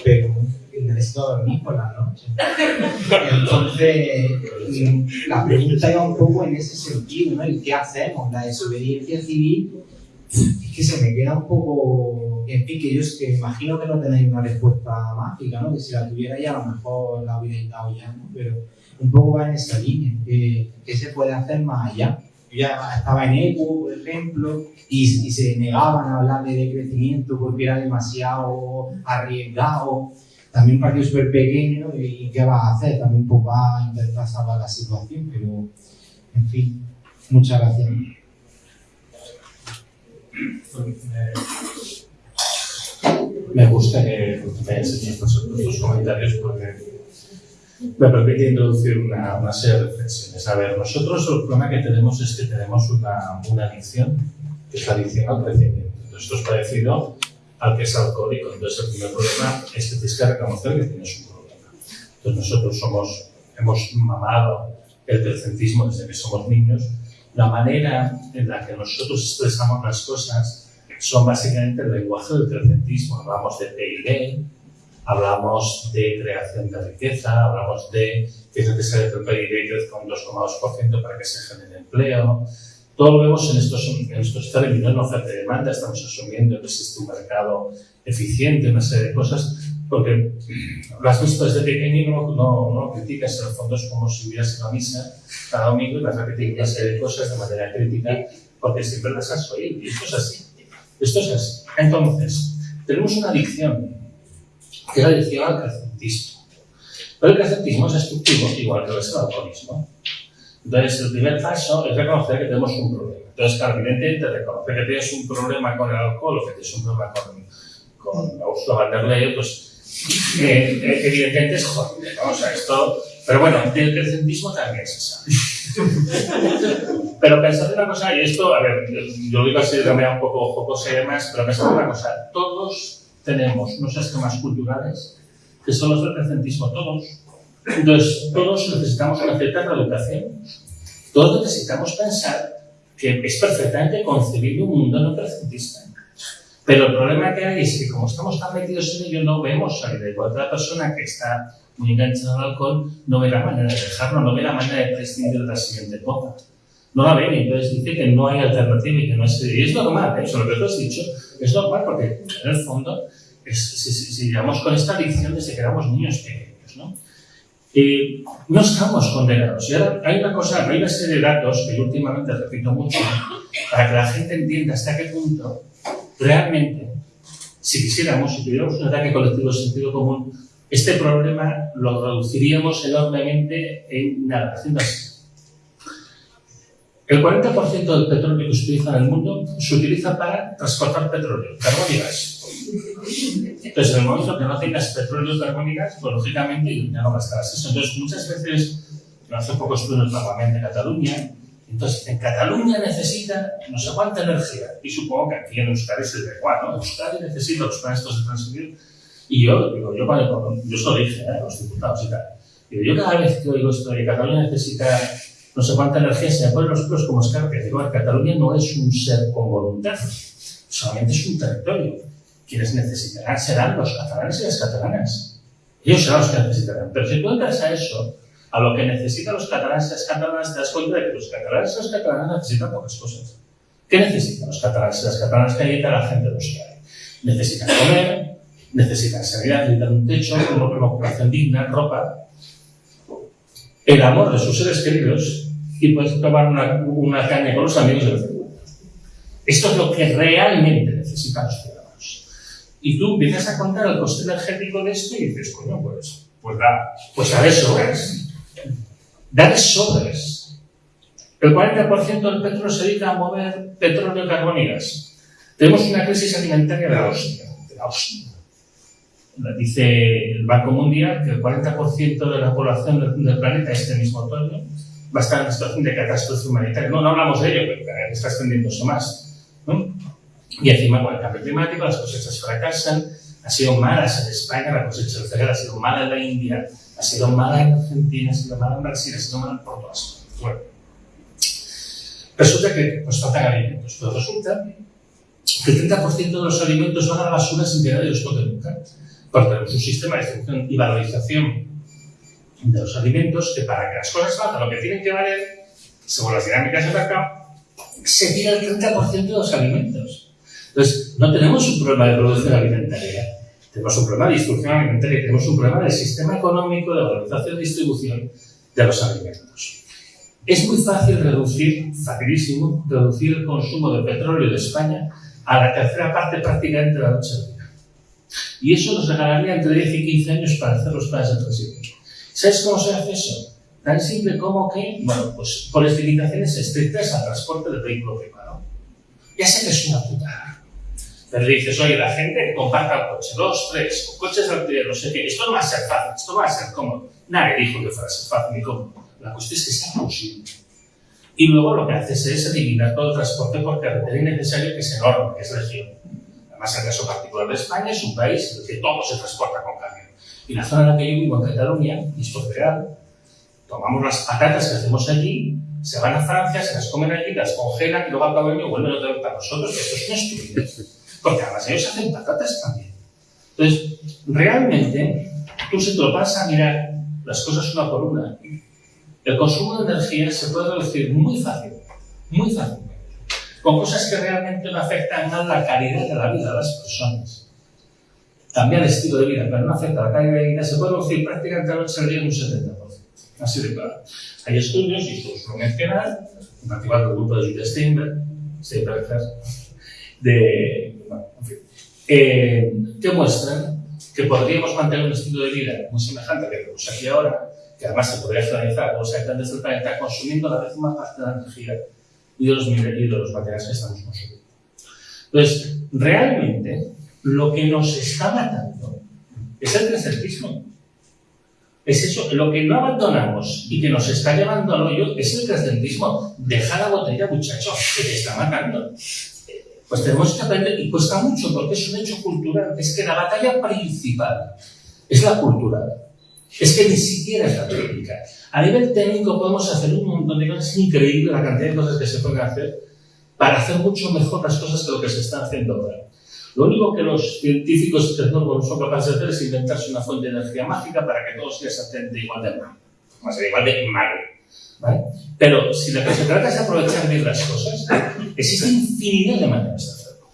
S4: pero necesito dormir por la noche. [LAUGHS] Entonces, mm, la pregunta iba un poco en ese sentido, ¿no? ¿Y qué hacemos? La desobediencia civil es que se me queda un poco, en fin, que yo es que imagino que no tenéis una respuesta mágica, ¿no? Que si la tuviera ya a lo mejor la hubierais dado ya, ¿no? Pero un poco va en esa línea, ¿qué, qué se puede hacer más allá? Yo ya estaba en ECO, por ejemplo, y, y se negaban a hablar de crecimiento porque era demasiado arriesgado. También un súper pequeño, ¿y qué va a hacer? También pues va a intentar salvar la situación, pero, en fin, muchas gracias.
S2: Me gusta que me enseñes estos, estos comentarios porque me permite introducir una, serie de reflexiones. A ver, nosotros el problema que tenemos es que tenemos una, una adicción, que es la adicción al crecimiento. Esto es parecido al que es alcohólico. Entonces, el primer problema es que tienes que reconocer que tienes un problema. Entonces, nosotros somos, hemos mamado el crecentismo desde que somos niños. La manera en la que nosotros expresamos las cosas son básicamente el lenguaje del crecentismo. Hablamos de PIB, hablamos de creación de riqueza, hablamos de que es necesario que el PIB crezca un 2,2% para que se genere empleo. Todo lo vemos en estos, en estos términos, en oferta y demanda, estamos asumiendo que existe un mercado eficiente, una serie de cosas, porque lo has visto desde pequeño y no, no, no criticas, en el fondo es como si hubieras ido a misa cada domingo y vas a criticar una serie de cosas de manera crítica, porque siempre las has oído, y esto es así. Esto es así. Entonces, tenemos una adicción que es la adicción al crecentismo. Pero el crecentismo es destructivo, igual que lo el alcoholismo. Entonces, el primer paso es reconocer que tenemos un problema. Entonces, claro, evidentemente, reconocer que tienes un problema con el alcohol o que tienes un problema con, con der Leyen, pues, eh, eh, evidentemente es jodido, ¿no? O sea, esto... Pero bueno, el crecentismo también se sabe. [LAUGHS] pero pensad una cosa, y esto, a ver, yo lo digo así de manera un poco jocosa y demás, pero pensad una cosa, todos tenemos unos esquemas culturales que son los del presentismo, todos. Entonces, todos necesitamos una cierta reeducación. Todos necesitamos pensar que es perfectamente concebible un mundo no presentista. Pero el problema que hay es que como estamos tan metidos en ello, no vemos salir de otra persona que está muy enganchada al alcohol, no ve la manera de dejarlo, no ve la manera de prescindir de la siguiente copa. No la ve y entonces dice que no hay alternativa y que no es... Y es normal, ¿eh? eso lo que tú has dicho, es normal porque en el fondo es, si, si, si con esta adicción desde que éramos niños pequeños, ¿no? Eh, no estamos condenados. Y ahora hay una cosa, hay una serie de datos que últimamente repito mucho para que la gente entienda hasta qué punto realmente, si quisiéramos, si tuviéramos un ataque colectivo de sentido común, este problema lo reduciríamos enormemente en nada, haciendo así. El 40% del petróleo que se utiliza en el mundo se utiliza para transportar petróleo, carbón y gas. Entonces, en el momento que no tengas petróleo, carbón y gas, pues lógicamente ya no gastarás eso. Entonces, muchas veces, hace poco estuve en el Parlamento de Cataluña, entonces, en Cataluña necesita no sé cuánta energía, y supongo que aquí en Euskadi de igual, ¿no? Euskadi necesita los planes de transmitir, y yo, digo, yo, cuando, yo eso lo dije ¿eh? los diputados y tal, digo, yo cada vez que oigo esto de Cataluña necesita no sé cuánta energía, se me ponen los pelos como escarpias. Digo, Cataluña no es un ser con voluntad, solamente es un territorio. Quienes necesitarán serán los catalanes y las catalanas. Ellos serán los que necesitarán. Pero si tú entras a eso, a lo que necesitan los catalanes y las catalanas, te das cuenta de que los catalanes y las catalanas necesitan pocas cosas. ¿Qué necesitan los catalanes y las catalanas que necesita la gente de los hay? Necesitan comer, necesitan sanidad, necesitan un techo, una ocupación digna, ropa, el amor de sus seres queridos y puedes tomar una, una caña con los amigos y decir, esto es lo que realmente necesitan los. Y tú empiezas a contar el coste energético de esto y dices, coño, pues, pues da, pues da sobres. Da de sobres. El 40% del petróleo se dedica a mover petróleo, gas. Tenemos una crisis alimentaria de la hostia. De la hostia. Dice el Banco Mundial que el 40% de la población del planeta este mismo otoño va a estar en situación de catástrofe humanitaria. No, no hablamos de ello, pero está extendiéndose más. ¿no? Y encima con el cambio climático las cosechas fracasan, ha sido mala en España, la cosecha del cereal ha sido mala en la India, ha sido mala en Argentina, ha sido mala en Brasil, ha sido mala por todas. Bueno, resulta que nos faltan alimentos, pero resulta que el 30% de los alimentos van a la basura sin que nadie los toque nunca. porque tenemos un sistema de distribución y valorización de los alimentos que para que las cosas valgan lo que tienen que valer, según las dinámicas del mercado, se tira el 30% de los alimentos. Entonces, no tenemos un problema de producción alimentaria, tenemos un problema de distribución alimentaria, tenemos un problema del sistema económico de valorización y distribución de los alimentos. Es muy fácil reducir, facilísimo, reducir el consumo de petróleo de España a la tercera parte prácticamente de la noche al día. Y eso nos regalaría entre 10 y 15 años para hacer los planes de transición. ¿Sabes cómo se hace eso? Tan simple como que, bueno, pues por las limitaciones estrictas al transporte del vehículo privado. Ya sé que es una putada. Pero dices, oye, la gente comparta el coche, dos, tres, coches de alquiler, no sé qué, esto no va a ser fácil, esto va a ser cómodo. Nadie dijo que fuera a ser fácil ni cómodo. La cuestión es que sea posible. Y luego lo que haces es eliminar todo el transporte por carretera innecesario que es enorme, que es región. Además, el caso particular de España es un país en el que todo se transporta con camión. Y la zona en la que yo vivo, en Cataluña, es real, tomamos las patatas que hacemos allí, se van a Francia, se las comen allí, las congelan y luego al cabo vuelven otra vez para nosotros, que esto es una estupidez. Porque además ellos hacen patatas también. Entonces, realmente, tú se te lo vas a mirar las cosas una por una. El consumo de energía se puede reducir muy fácil, muy fácilmente, con cosas que realmente no afectan a la calidad de la vida de las personas. Cambiar el estilo de vida, pero no afecta a la calidad de vida, se puede reducir prácticamente al día en un 70%. Así de claro. Hay estudios, y esto os lo mencionar, en particular del grupo de Judith Steinberg, Steinberg de, eh, que muestran que podríamos mantener un estilo de vida muy semejante al que tenemos aquí ahora, que además se podría generalizar a todos los habitantes del planeta, consumiendo la décima parte de la energía y de los, y de los materiales que estamos consumiendo. Entonces, realmente, lo que nos está matando es el presentismo. Es eso, lo que no abandonamos y que nos está llevando al hoyo es el trascendentismo. Deja la botella, muchacho, que te está matando. Pues tenemos que aprender, y cuesta mucho porque es un hecho cultural. Es que la batalla principal es la cultural. Es que ni siquiera es la técnica. A nivel técnico podemos hacer un montón de cosas, es increíble la cantidad de cosas que se pueden hacer para hacer mucho mejor las cosas que lo que se está haciendo ahora. Lo único que los científicos y tecnólogos son capaces de hacer es inventarse una fuente de energía mágica para que todo sea exactamente igual de mal. Más igual de mal. ¿Vale? Pero si lo que se trata es aprovechar bien las cosas, existe infinidad de maneras de hacerlo.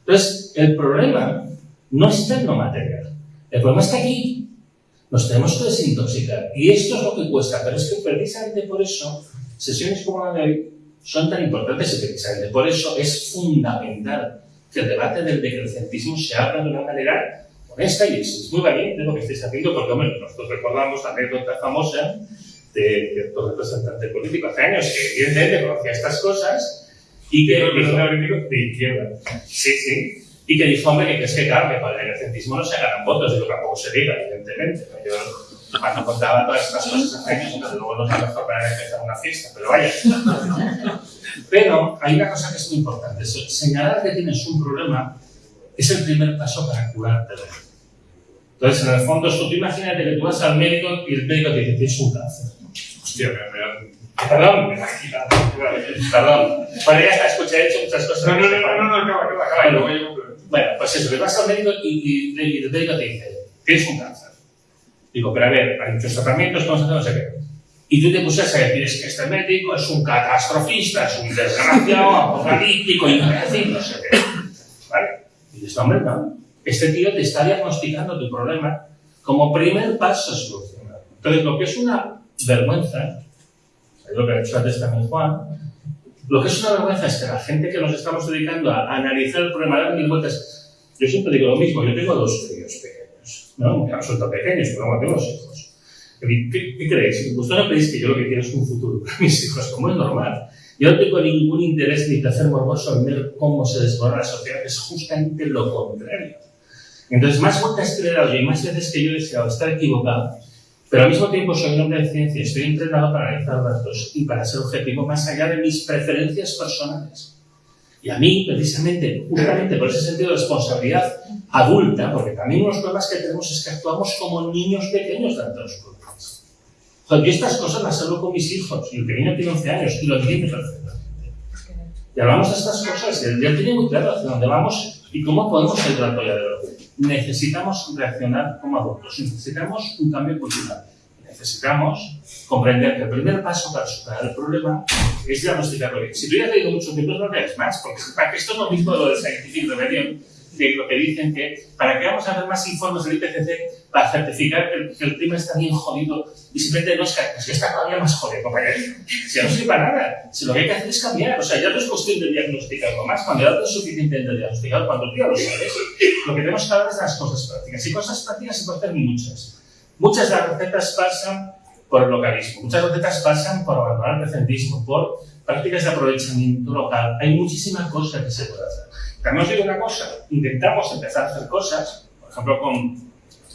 S2: Entonces, el problema no está en lo material. El problema está aquí. Nos tenemos que desintoxicar. Y esto es lo que cuesta. Pero es que precisamente por eso, sesiones como la de hoy son tan importantes y precisamente por eso es fundamental que el debate del decrecentismo se abra de una manera honesta y es muy valiente lo que estáis haciendo, porque hombre, nosotros recordamos la anécdota famosa de cierto representante político hace años que evidentemente conocía estas cosas y que dijo, de izquierda. Sí, sí. Y que dijo, hombre, que es que claro, que con el decrecentismo no se ganan votos, y lo que tampoco se diga, evidentemente. Yo cuando contaba todas estas cosas hace años, entonces luego no es la mejor manera de empezar una fiesta, pero vaya. [LAUGHS] Pero hay una cosa que es muy importante. Señalar que tienes un problema es el primer paso para curártelo. Entonces, en el fondo, tú imagínate que tú vas al médico y el médico te dice, tienes un cáncer. Hostia, me, me, Perdón, perdón. Bueno, ya está, escuché, he hecho muchas cosas.
S3: No, no, no, no, no, acaba, acaba, acaba.
S2: Bueno, bueno, pues eso, que vas al médico y, y- y el médico te dice, tienes un cáncer. Digo, pero a ver, hay muchos tratamientos, vamos a hacer no sé qué. Y tú te pusieras a decir, es que este médico es un catastrofista, es un desgraciado, [LAUGHS] apocalíptico, imbécil, no sé qué. ¿Vale? Y dices, hombre, no. Este tío te está diagnosticando tu problema como primer paso a solucionar. Entonces, lo que es una vergüenza, es lo que ha dicho antes también Juan, lo que es una vergüenza es que la gente que nos estamos dedicando a, analizar el problema, dar mil vueltas, yo siempre digo lo mismo, yo tengo dos críos pequeños, ¿no? Que no son tan pequeños, pero bueno, tengo dos hijos. ¿Qué, qué creéis? ¿Vosotros no creéis que yo lo que quiero es un futuro para mis hijos? Como es normal. Yo no tengo ningún interés ni placer morboso en ver cómo se desmorona la sociedad, es justamente lo contrario. Entonces, más vueltas que le he dado y más veces que yo he deseado estar equivocado, pero al mismo tiempo soy un hombre de ciencia, estoy entrenado para analizar datos y para ser objetivo más allá de mis preferencias personales. Y a mí, precisamente, justamente por ese sentido de responsabilidad adulta, porque también unos problemas que tenemos es que actuamos como niños pequeños ante los problemas. Yo estas cosas las hablo con mis hijos, y el pequeño tiene 11 años y lo entiende perfectamente. Y hablamos de estas cosas, y él ya tiene muy claro hacia dónde vamos y cómo podemos de toalla de los necesitamos reaccionar como adultos, necesitamos un cambio cultural, necesitamos comprender que el primer paso para superar el problema es diagnosticarlo bien. Si tú ya has leído muchos libros, no leas más, porque esto es lo mismo de lo del Scientific Rebellion, de lo que dicen que para que vamos a ver más informes del IPCC para certificar que el, clima está bien jodido y simplemente no es que, es que está todavía más jodido, compañero. Si no sirve para nada, si lo que hay que hacer es cambiar, o sea, ya no es cuestión de diagnosticarlo más, cuando ya no es suficiente de diagnosticar, cuando tú ya lo sabes, lo que tenemos que hablar es de las cosas prácticas. Y cosas prácticas se pueden hacer muchas. Muchas de las recetas pasan por el localismo, muchas recetas pasan por abandonar el presentismo, por prácticas de aprovechamiento local. Hay muchísimas cosas que se pueden hacer. También os digo una cosa, intentamos empezar a hacer cosas, por ejemplo con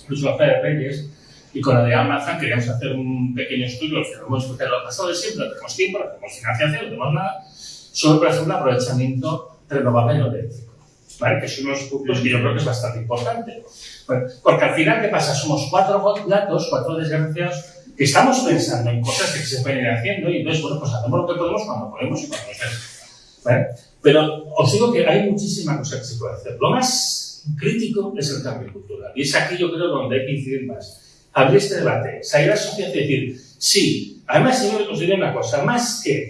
S2: Luis López Reyes y con la de Amazon queríamos hacer un pequeño estudio, que lo hemos lo pasado de siempre, no tenemos tiempo, no tenemos financiación, no tenemos nada, sobre, por ejemplo, aprovechamiento renovable eléctrico. ¿Vale? Que es uno de los puntos que yo creo que es bastante importante. porque al final, ¿qué pasa? Somos cuatro gatos, cuatro desgraciados, que estamos pensando en cosas que se pueden ir haciendo y entonces, bueno, pues hacemos lo que podemos cuando podemos y cuando nos ¿Vale? Pero os digo que hay muchísimas cosas que se puede hacer. Lo más crítico es el cambio cultural. Y es aquí yo creo donde hay que incidir más. Abrir este debate, salir a la sociedad y decir, sí, además yo os diré una cosa, más que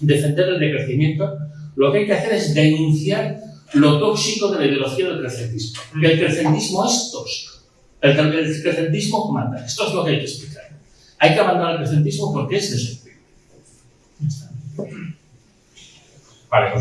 S2: defender el decrecimiento, lo que hay que hacer es denunciar lo tóxico de la ideología del crecentismo. Que el crecentismo es tóxico. El, crecentismo mata. Esto es lo que hay que explicar. Hay que abandonar el crecentismo porque es destructivo.
S3: Vale.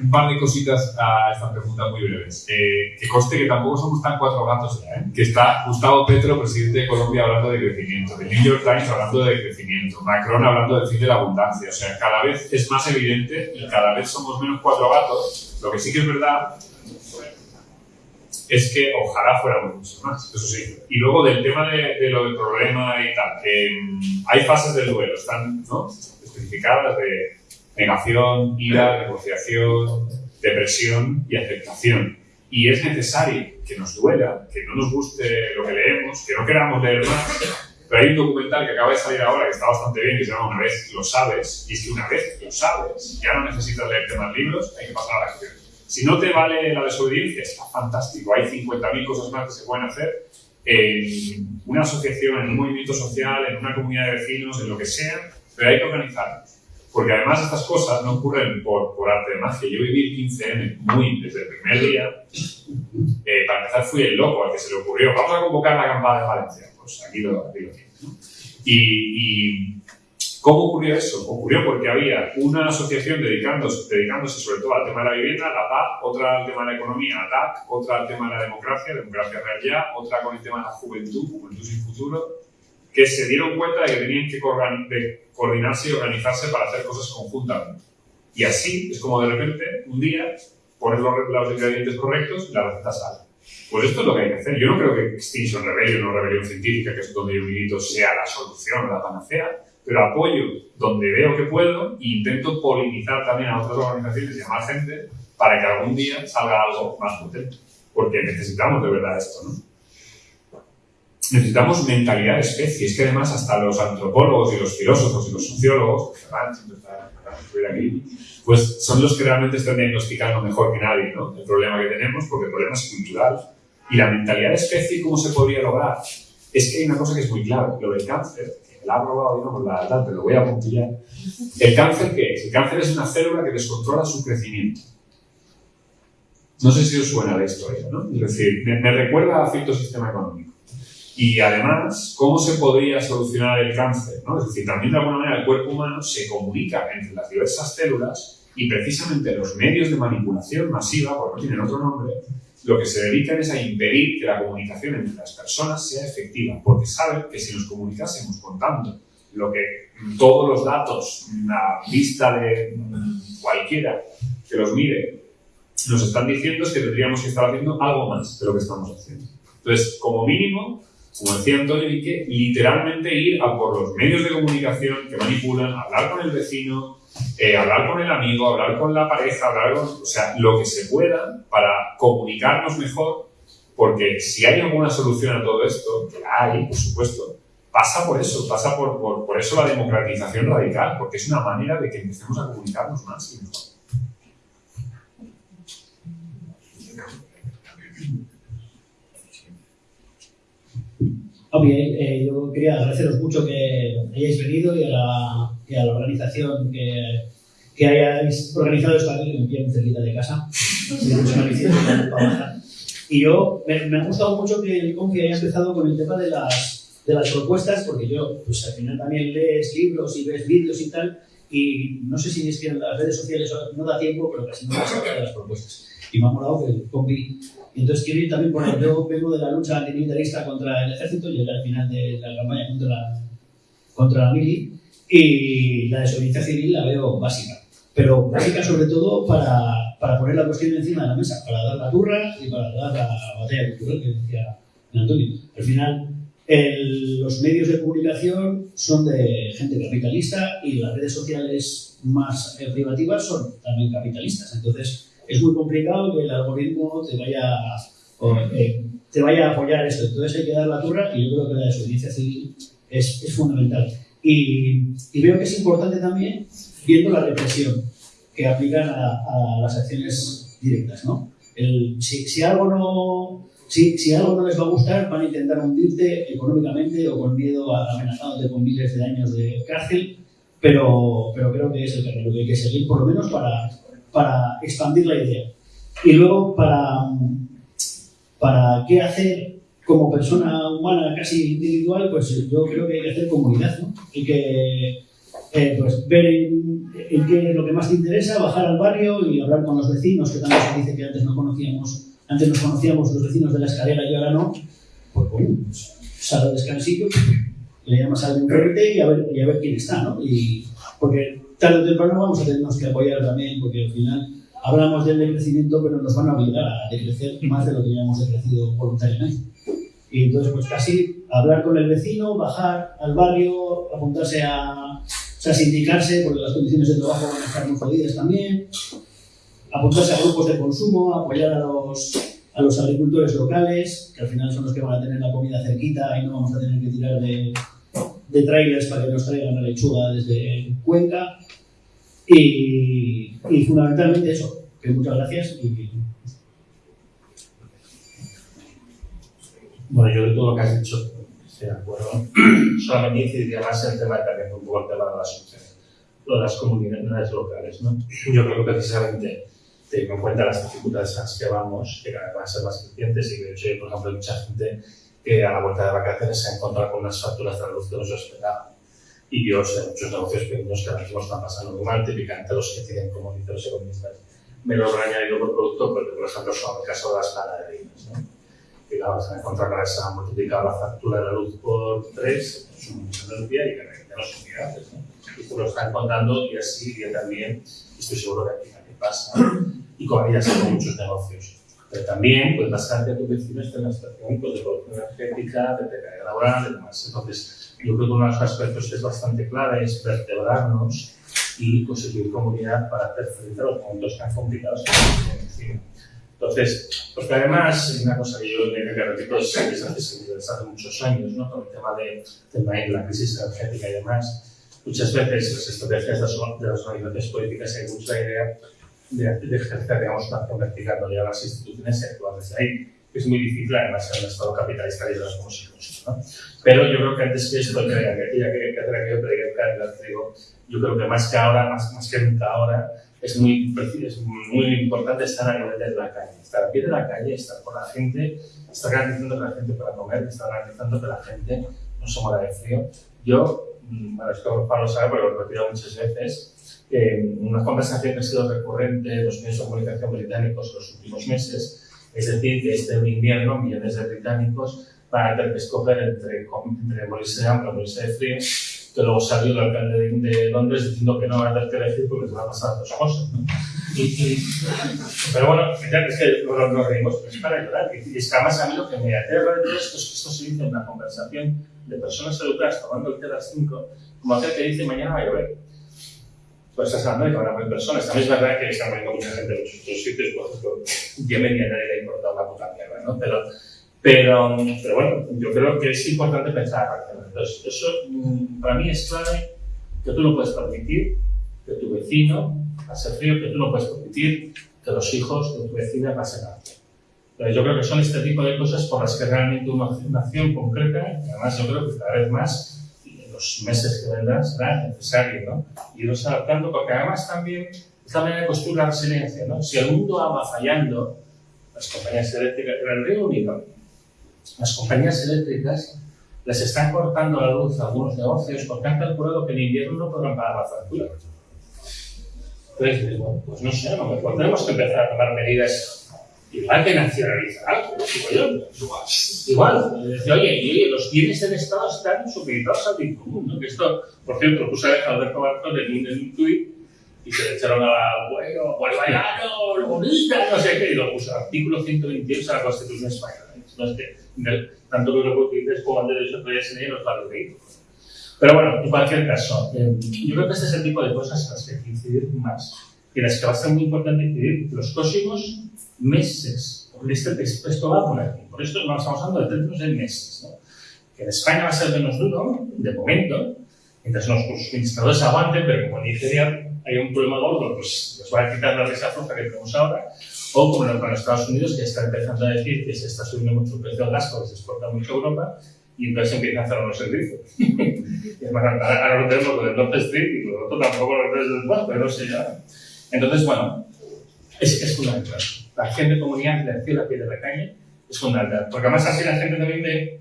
S3: Un par de cositas a esta pregunta muy breves. Eh, que coste que tampoco somos tan cuatro gatos ya, ¿eh? Que está Gustavo Petro, presidente de Colombia, hablando de crecimiento. The New York Times hablando de crecimiento. Macron hablando del fin de la abundancia. O sea, cada vez es más evidente y cada vez somos menos cuatro gatos. Lo que sí que es verdad es que ojalá fuéramos muchos más, eso sí. Y luego del tema de, lo del problema y tal, hay fases del duelo, están ¿no? especificadas de negación, ira, negociación, depresión y aceptación. Y es necesario que nos duela, que no nos guste lo que leemos, que no queramos leer más. Pero hay un documental que acaba de salir ahora que está bastante bien, que se llama Una vez lo sabes, y es que una vez lo sabes, ya no necesitas leerte más libros, hay que pasar a la acción. Si no te vale la desobediencia, está fantástico. Hay 50.000 cosas más que se pueden hacer en una asociación, en un movimiento social, en una comunidad de vecinos, en lo que sea, pero hay que organizarnos. Porque además estas cosas no ocurren por, por arte de magia. Yo viví el 15M muy desde el primer día. Eh, para empezar fui el loco al que se le ocurrió, vamos a convocar la acampada de Valencia. Pues aquí lo, aquí lo y, y ¿Cómo ocurrió eso? Ocurrió porque había una asociación dedicándose, dedicándose sobre todo al tema de la vivienda, la PAC, otra al tema de la economía, la TAC, otra al tema de la democracia, democracia real ya, otra con el tema de la juventud, juventud sin futuro, que se dieron cuenta de que tenían que coordinarse y organizarse para hacer cosas conjuntamente. Y así es como de repente, un día, pones los, los ingredientes correctos y la receta sale. Pues esto es lo que hay que hacer. Yo no creo que Extinction Rebellion o Rebelión Científica, que es donde yo milito, sea la solución, la panacea pero apoyo donde veo que puedo e intento polinizar también a otras organizaciones y a más gente para que algún día salga algo más potente. Porque necesitamos de verdad esto, ¿no? Necesitamos mentalidad de especie. Es que además hasta los antropólogos y los filósofos y los sociólogos, aquí, pues son los que realmente están diagnosticando mejor que nadie ¿no? el problema que tenemos, porque el problema es cultural. Y la mentalidad de especie, ¿cómo se podría lograr? Es que hay una cosa que es muy clave, lo del cáncer la ha probado y no la tal, pero lo voy a puntillar. ¿El cáncer qué es? El cáncer es una célula que descontrola su crecimiento. No sé si os suena la historia, ¿no? Es decir, me, recuerda a cierto sistema económico. Y además, ¿cómo se podría solucionar el cáncer? ¿no? Es decir, también de alguna manera el cuerpo humano se comunica entre las diversas células y precisamente los medios de manipulación masiva, porque no tienen otro nombre, lo que se dedican es a impedir que la comunicación entre las personas sea efectiva, porque saben que si nos comunicásemos contando lo que todos los datos, una vista de cualquiera que los mire, nos están diciendo es que tendríamos que estar haciendo algo más de lo que estamos haciendo. Entonces, como mínimo, como decía Antonio Vique, literalmente ir a por los medios de comunicación que manipulan, hablar con el vecino, eh, hablar con el amigo, hablar con la pareja, hablar con, o sea, lo que se pueda para comunicarnos mejor, porque si hay alguna solución a todo esto, que hay, por supuesto, pasa por eso, pasa por, por, por eso la democratización radical, porque es una manera de que empecemos a comunicarnos más y mejor.
S5: Ok, eh, yo quería agradeceros mucho que hayáis venido y a la, y a la organización que, que hayáis organizado esto aquí, que me pilla muy cerquita de casa. [LAUGHS] Y yo, me, me ha gustado mucho que el Confi haya empezado con el tema de las, de las propuestas, porque yo, pues al final también lees libros y ves vídeos y tal, y no sé si es que en las redes sociales no da tiempo, pero casi no saca de las propuestas. Y me ha molado que el Confi y entonces quiero ir también por ahí. Yo vengo de la lucha antimilitarista contra el ejército, llegué al final de la campaña contra la, contra la mili, y la desobediencia civil la veo básica. Pero básica sobre todo para, para poner la cuestión encima de la mesa, para dar la turra y para dar la batalla cultural que decía Antonio. Al final, el- los medios de comunicación son de gente capitalista y las redes sociales más eh, privativas son también capitalistas. Entonces, es muy complicado que el algoritmo te vaya, o, eh, te vaya a apoyar esto. Entonces hay que dar la turra y yo creo que la desobediencia civil es, es fundamental. Y, y veo que es importante también viendo la represión que aplican a, a las acciones directas. ¿no? El- si, si algo no, si, si algo no les va a gustar, van a intentar hundirte económicamente o con miedo a amenazándote con miles de años de cárcel, pero, pero creo que es el camino que hay que seguir, por lo menos para, para expandir la idea. Y luego, para, para qué hacer como persona humana casi individual, pues yo creo que hay que hacer comunidad, ¿no? Hay que eh, pues, ver en, en qué es lo que más te interesa, bajar al barrio y hablar con los vecinos, que también se dice que antes no conocíamos, antes nos conocíamos los vecinos de la escalera y ahora no. Pues bueno, pues, sal al descansillo, le llamas al frente y a ver, y a ver quién está, ¿no? Y, porque tarde o temprano vamos a tenernos que apoyar también, porque al final hablamos del decrecimiento, pero nos van a obligar a decrecer más de lo que ya hemos decrecido voluntariamente. Y entonces, pues casi hablar con el vecino, bajar al barrio, apuntarse a, o sea, sindicarse, porque las condiciones de trabajo van a estar muy jodidas también, apuntarse a grupos de consumo, apoyar a los, a los agricultores locales, que al final son los que van a tener la comida cerquita y no vamos a tener que tirar de, de trailers para que nos traigan la lechuga desde Cuenca. Y, y fundamentalmente eso, que muchas gracias y
S2: Bueno, yo de todo lo que has dicho estoy de acuerdo. [CLEARS THROAT] Solamente incidiría más en el tema de también un poco el tema de las de las comunidades locales. ¿no? Yo creo que precisamente teniendo en cuenta las dificultades a las que vamos, que van a ser más crecientes y de hecho, por ejemplo, mucha gente que a la vuelta de vacaciones se ha encontrado con unas facturas de la luz que no se esperaba. Y yo sé muchos negocios pequeños que ahora mismo están pasando muy mal, típicamente los que tienen como dicen los economistas menor añadido por producto, porque por ejemplo son el caso de las panaderías. ¿no? que claro, se han encontrado que se ha multiplicado la factura de la luz por tres, es un energía y que realmente no son viables. ¿no? Y esto lo están contando y así yo también, y estoy seguro que aquí pasa, y con ellas con muchos negocios. Pero también puede pasar que tu vecino esté en una situación pues, de producción energética, de precariedad laboral, de demás. Entonces, yo creo que uno de los aspectos que es bastante clave es vertebrarnos y conseguir comunidad para hacer frente a los momentos tan complicados que tenemos encima. Entonces, porque además, es una cosa que yo le que repito hace, desde hace muchos años, ¿no? con el tema de, de la crisis energética y demás, muchas veces las estrategias de las organizaciones políticas hay mucha idea de, de ejercer, digamos, una acción vertical, a las instituciones y actuar desde ahí. Es muy difícil, además, en un estado capitalista y de las seguimos, ¿no? Pero yo creo que antes que esto, que ya que, que, que predicar, digo, yo creo que más que ahora, más, más que nunca ahora, es muy, es muy importante estar a nivel de la calle, estar a pie de la calle, estar con la gente, estar garantizando que la gente pueda comer, estar garantizando que la gente no se muera de frío. Yo, bueno, esto Pablo sabe porque lo he repetido muchas veces, eh, una conversación que ha sido recurrente en los medios de comunicación británicos en los últimos meses, es decir, que este invierno millones de británicos van a tener que escoger entre, entre morirse de hambre o morirse de frío que luego salió el alcalde de, de, Londres diciendo que no va a tener que elegir porque se van a pasar dos cosas. ¿no? Y, y, pero bueno, es que nos, nos reímos, pero es para llorar. Y es que además a mí lo que me aterra de todo esto es que esto se dice en una conversación de personas educadas tomando el té a las 5, como aquel que dice mañana va a llover. Pues estás hablando de que van personas. También es verdad que está muriendo mucha gente en muchos otros sitios, por ejemplo, Yemen y a nadie le ha importado una puta mierda, ¿no? Pero Pero, pero bueno, yo creo que es importante pensar. Entonces, eso mm, para mí es clave que tú no puedes permitir que tu vecino pase frío, que tú no puedes permitir que los hijos de tu vecina pasen hambre. Entonces, yo creo que son este tipo de cosas por las que realmente una, acción concreta, además yo creo que cada vez más, los meses que vendrán, será necesario ¿no? irnos adaptando, porque además también esta manera construir la resiliencia. ¿no? Si el mundo va fallando, las compañías eléctricas, en el Reino Unido, las compañías eléctricas les están cortando la luz a algunos negocios porque han calculado que en invierno no podrán pagar la factura. Entonces, bueno, pues no sé, a lo mejor tenemos que empezar a tomar medidas igual que nacionalizar yo. Igual, decir, oye, oye, los bienes del Estado están supeditados al bien común. ¿no? Que esto, por cierto, puse a Alberto Bartol en un, en un tuit y se le echaron a bueno, bolivariano, lo bonita, no sé qué, y lo puso artículo 128 de la Constitución Española. No es que del- tanto que lo que dices como el derecho de enseñar los valores de Pero bueno, en cualquier caso, eh, yo creo que este es el tipo de cosas en las que hay que incidir más. Y en las que va a ser muy importante incidir los próximos meses. Porque este, esto va por aquí. Por esto estamos hablando de términos de meses. ¿no? Que en España va a ser menos duro, de momento, mientras los suministradores aguanten, pero como en Nigeria hay un problema gordo, pues les va a quitar la risa floja que tenemos ahora. O como en los Estados Unidos, que está empezando a decir que se está subiendo mucho el precio del gas porque se exporta mucho a Europa y entonces empiezan a hacer los servicios. [LAUGHS] y ahora lo tenemos con el North Stream y lo otro tampoco lo tenemos después, pero no sé ya. Entonces, bueno, es, es fundamental. La acción de comunidad, la acción a pie de la calle, es fundamental. Porque además así la gente también ve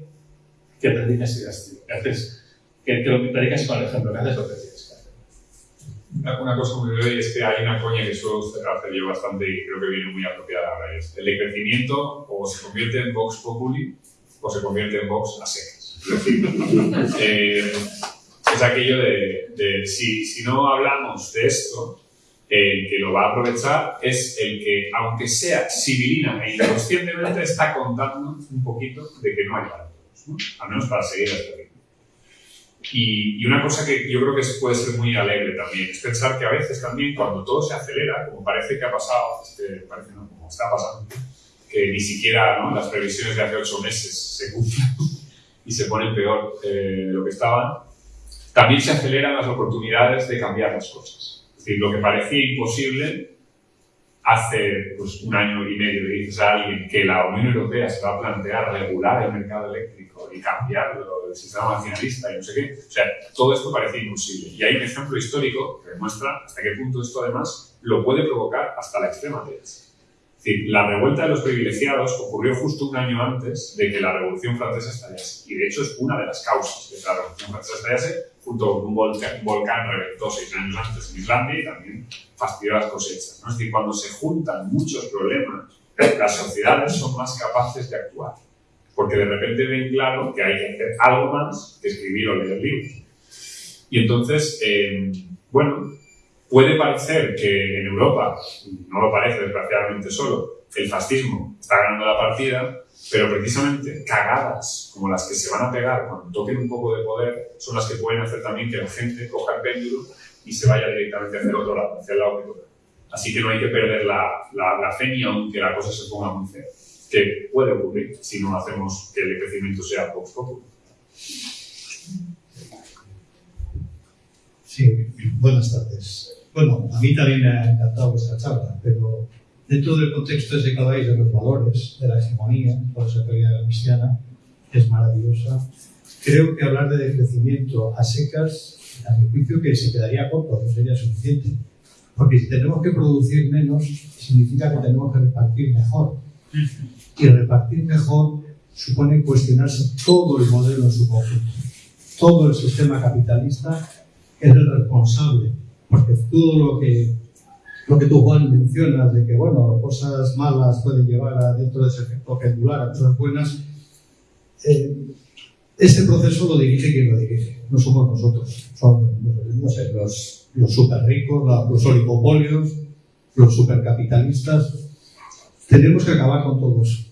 S2: que predicas y que haces, que, que lo que predicas con el ejemplo, que haces lo que tienes que hacer.
S3: Una, cosa muy breve es que hay una coña que suelo hacer yo bastante y creo que viene muy apropiada ahora. Es el decrecimiento o se convierte en Vox Populi o se convierte en Vox a secas. [LAUGHS] Eh, es aquello de, de si, si no hablamos de esto, el que lo va a aprovechar es el que, aunque sea civilina e inconscientemente, está contando un poquito de que no hay todos, ¿no? al menos para seguir este ritmo. Y, una cosa que yo creo que puede ser muy alegre también es pensar que a veces también cuando todo se acelera, como parece que ha pasado, este, parece no, como está pasando, que ni siquiera las previsiones de hace ocho meses se cumplen y se ponen peor eh, de lo que estaban, también se aceleran las oportunidades de cambiar las cosas. Decir, lo que parecía imposible hace pues, un año y medio le dices a alguien que la Unión Europea se va a plantear regular el mercado eléctrico y cambiarlo del sistema nacionalista y no sé qué. O sea, todo esto parecía imposible. Y hay un ejemplo histórico que demuestra hasta qué punto esto además lo puede provocar hasta la extrema derecha. Es decir, la revuelta de los privilegiados ocurrió justo un año antes de que la Revolución Francesa estallase. Y de hecho es una de las causas de que la Revolución Francesa estallase, junto con un volcán, volcán reventó seis años antes en Islandia y también fastidió las cosechas. ¿no? Es decir, cuando se juntan muchos problemas, las sociedades son más capaces de actuar. Porque de repente ven claro que hay que hacer algo más que escribir o leer libros. Y entonces, eh, bueno, puede parecer que en Europa, no lo parece desgraciadamente solo, el fascismo está ganando la partida, pero precisamente cagadas como las que se van a pegar cuando toquen un poco de poder son las que pueden hacer también que la gente coja el péndulo y se vaya directamente hacia el otro lado, hacia el lado. Así que no hay que perder la fe ni aunque la cosa se ponga muy fea, que puede ocurrir si no hacemos que el crecimiento sea poco poco.
S6: Sí, buenas tardes. Bueno, a mí también me ha encantado vuestra charla, pero dentro del contexto ese que habláis de los valores, de la hegemonía, por esa teoría cristiana, que es maravillosa, creo que hablar de decrecimiento a secas, a mi juicio que se quedaría corto, no sería suficiente. Porque si tenemos que producir menos, significa que tenemos que repartir mejor. Y repartir mejor supone cuestionarse todo el modelo en su conjunto. Todo el sistema capitalista es el responsable, porque todo lo que, lo que tú, Juan, mencionas de que, bueno, cosas malas pueden llevar a, dentro de ese efecto pendular a cosas buenas, eh, este proceso lo dirige quien lo dirige, no somos nosotros, son, los, los super ricos, los oligopolios, los supercapitalistas. Tenemos que acabar con todo eso.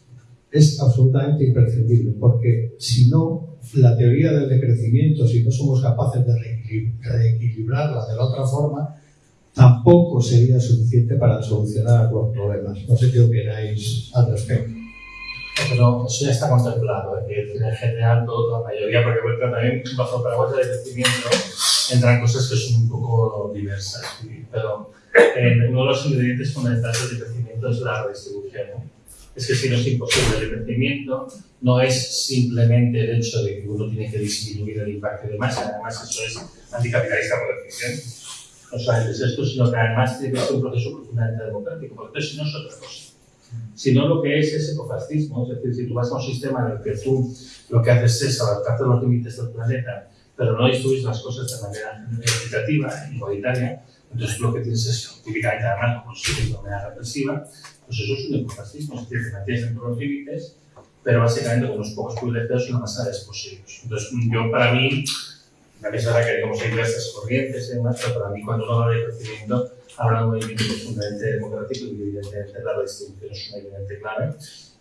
S6: Es absolutamente imprescindible, porque si no, la teoría del decrecimiento, si no somos capaces de reequilib- reequilibrarla de la otra forma, tampoco sería suficiente para solucionar los problemas. No sé qué opináis al respecto.
S2: Pero eso ya está contemplado, ¿eh? que en general todo, la mayoría, porque vuelta también bajo paraguas de crecimiento entran cosas que son un poco diversas, pero eh, uno de los ingredientes fundamentales del crecimiento es la redistribución. ¿no? Es que si no es imposible el crecimiento, no es simplemente el hecho de que uno tiene que disminuir el impacto de masa, además eso es anticapitalista por definición. No solamente es esto, sino que además tiene que ser un proceso profundamente democrático, porque si no es otra cosa sino lo que es es ecofascismo. Es decir, si tú vas a un sistema en el que tú lo que haces es adaptarte a los límites del planeta, pero no distribuyes las cosas de manera equitativa, igualitaria, entonces lo que tienes es, típicamente además, como se de manera represiva, pues eso es un ecofascismo, es decir, te mantienes dentro de los límites, pero básicamente con unos pocos privilegios y una masa de desposeídos. Entonces, yo para mí, verdad que digamos, hay diversas corrientes y demás, pero para mí cuando uno habla de crecimiento, habla de un movimiento profundamente democrático y evidentemente la redistribución es una evidente clave.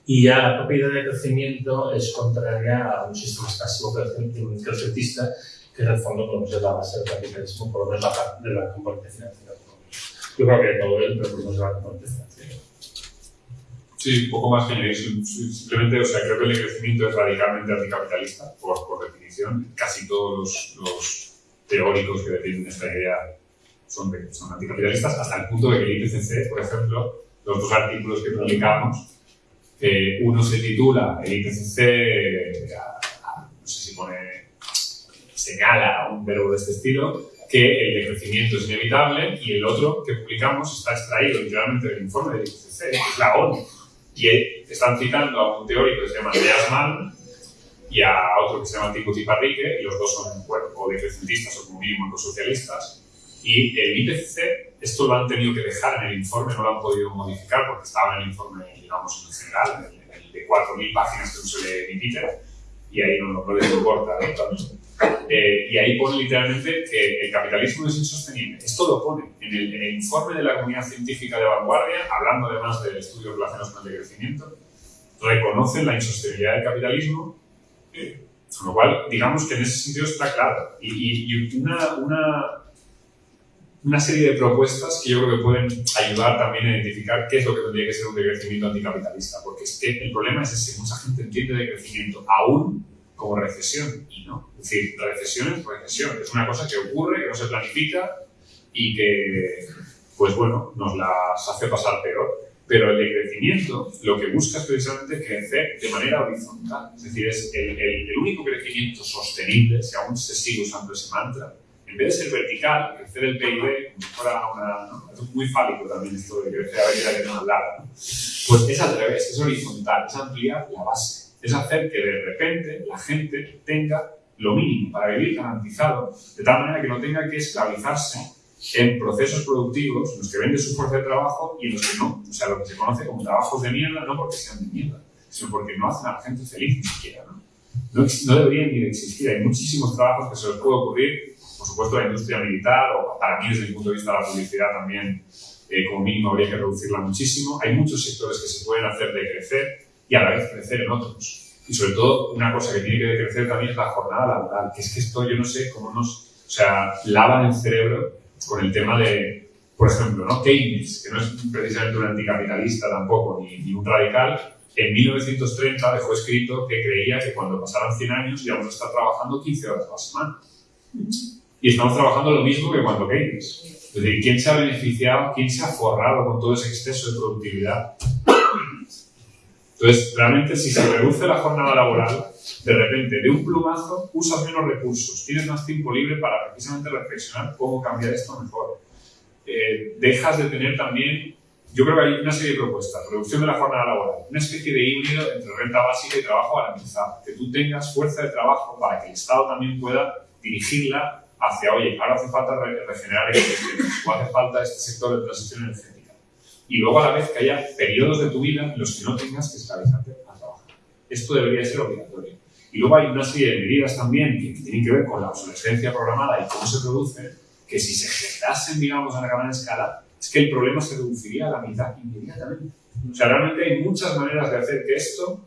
S2: Y ya la propia idea de crecimiento es contraria a un sistema pasivo crecentista que en el fondo pues, es la base del capitalismo, por lo menos la parte de la componente financiera. Yo creo que todo él, pero por lo menos la componente financiera.
S3: Sí, un poco más que añadir. Sim- sim- Simplemente, o sea, creo que el crecimiento es radicalmente anticapitalista, por, por definición. Casi todos los, teóricos que defienden esta idea son, son anticapitalistas, hasta el punto de que el IPCC, por ejemplo, los dos artículos que publicamos, eh, uno se titula El IPCC, eh, no sé si pone, señala un verbo de este estilo, que el decrecimiento es inevitable, y el otro que publicamos está extraído literalmente del informe del IPCC, es la ONU. Y están citando a un teórico que se llama Andreas Malm y a otro que se llama Timothy Parrique, y los dos son bueno, o decrecentistas o como mínimo ecosocialistas. Y el IPCC, esto lo han tenido que dejar en el informe, no lo han podido modificar porque estaba en el informe, digamos, en general, de 4.000 páginas que no se lee ni Peter, y ahí no, no les importa. ¿no? Eh, y ahí pone literalmente que el capitalismo es insostenible. Esto lo pone en el, en el informe de la comunidad científica de vanguardia, hablando además de estudios relacionados con el decrecimiento, reconocen la insostenibilidad del capitalismo, eh, con lo cual, digamos que en ese sentido está claro. Y, y- y una, una, una serie de propuestas que yo creo que pueden ayudar también a identificar qué es lo que tendría que ser un decrecimiento anticapitalista, porque es que el problema es ese, mucha gente entiende decrecimiento aún como recesión, y no. Es decir, recesión es recesión, es una cosa que ocurre, que no se planifica y que, pues bueno, nos las hace pasar peor. Pero el decrecimiento lo que busca es precisamente crecer de manera horizontal. Es decir, es el, el- el único crecimiento sostenible, si aún se sigue usando ese mantra, en vez de ser vertical, crecer el PIB una... ¿no? Es muy fálico también esto de crecer a ver que no hablar. ¿no? Pues es al revés, es horizontal, es ampliar la base. Es hacer que de repente la gente tenga lo mínimo para vivir garantizado, de tal manera que no tenga que esclavizarse en procesos productivos en los que vende su fuerza de trabajo y en los que no. O sea, lo que se conoce como trabajos de mierda, no porque sean de mierda, sino porque no hacen a la gente feliz ni siquiera. ¿no? No, no deberían ni existir. Hay muchísimos trabajos que se les puede ocurrir, por supuesto, la industria militar, o para mí, desde el punto de vista de la publicidad, también, eh, como mínimo, habría que reducirla muchísimo. Hay muchos sectores que se pueden hacer de crecer y a la vez crecer en otros. Y sobre todo, una cosa que tiene que decrecer también es la jornada laboral, que es que esto yo no sé cómo nos, o sea, lavan el cerebro con el tema de, por ejemplo, ¿no? Keynes, que no es precisamente un anticapitalista tampoco, ni, ni un radical, en 1930 dejó escrito que creía que cuando pasaran 100 años íbamos a estar trabajando 15 horas a la semana. Y estamos trabajando lo mismo que cuando Keynes. Es decir, ¿quién se ha beneficiado, quién se ha forrado con todo ese exceso de productividad? Entonces, realmente, si se reduce la jornada laboral, de repente, de un plumazo, usas menos recursos, tienes más tiempo libre para precisamente reflexionar cómo cambiar esto mejor. Eh, dejas de tener también, yo creo que hay una serie de propuestas, reducción de la jornada laboral, una especie de híbrido entre renta básica y trabajo garantizado, que tú tengas fuerza de trabajo para que el Estado también pueda dirigirla hacia, oye, ahora hace falta re- regenerar ecosistemas, o hace falta este sector de transición energética. Y luego a la vez que haya periodos de tu vida en los que no tengas que esclavizarte a trabajar. Esto debería ser obligatorio. Y luego hay una serie de medidas también que tienen que ver con la obsolescencia programada y cómo se produce, que si se generasen, digamos, a una gran escala, es que el problema se reduciría a la mitad inmediatamente. O sea, realmente hay muchas maneras de hacer que esto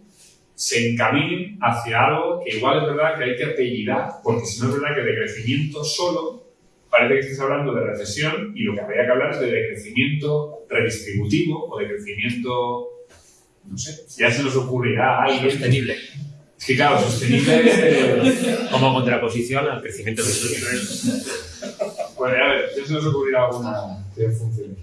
S3: se encamine hacia algo que igual es verdad que hay que apellidar, porque si no es verdad que de crecimiento solo parece que estés hablando de recesión y lo que habría que hablar es de decrecimiento redistributivo o de crecimiento no sé, ya se nos ocurrirá a alguien.
S7: Sostenible.
S3: Es que claro, sostenible. [LAUGHS]
S7: Como contraposición al crecimiento del turismo.
S3: Bueno, a ver, ya se nos ocurrirá alguna que funcione.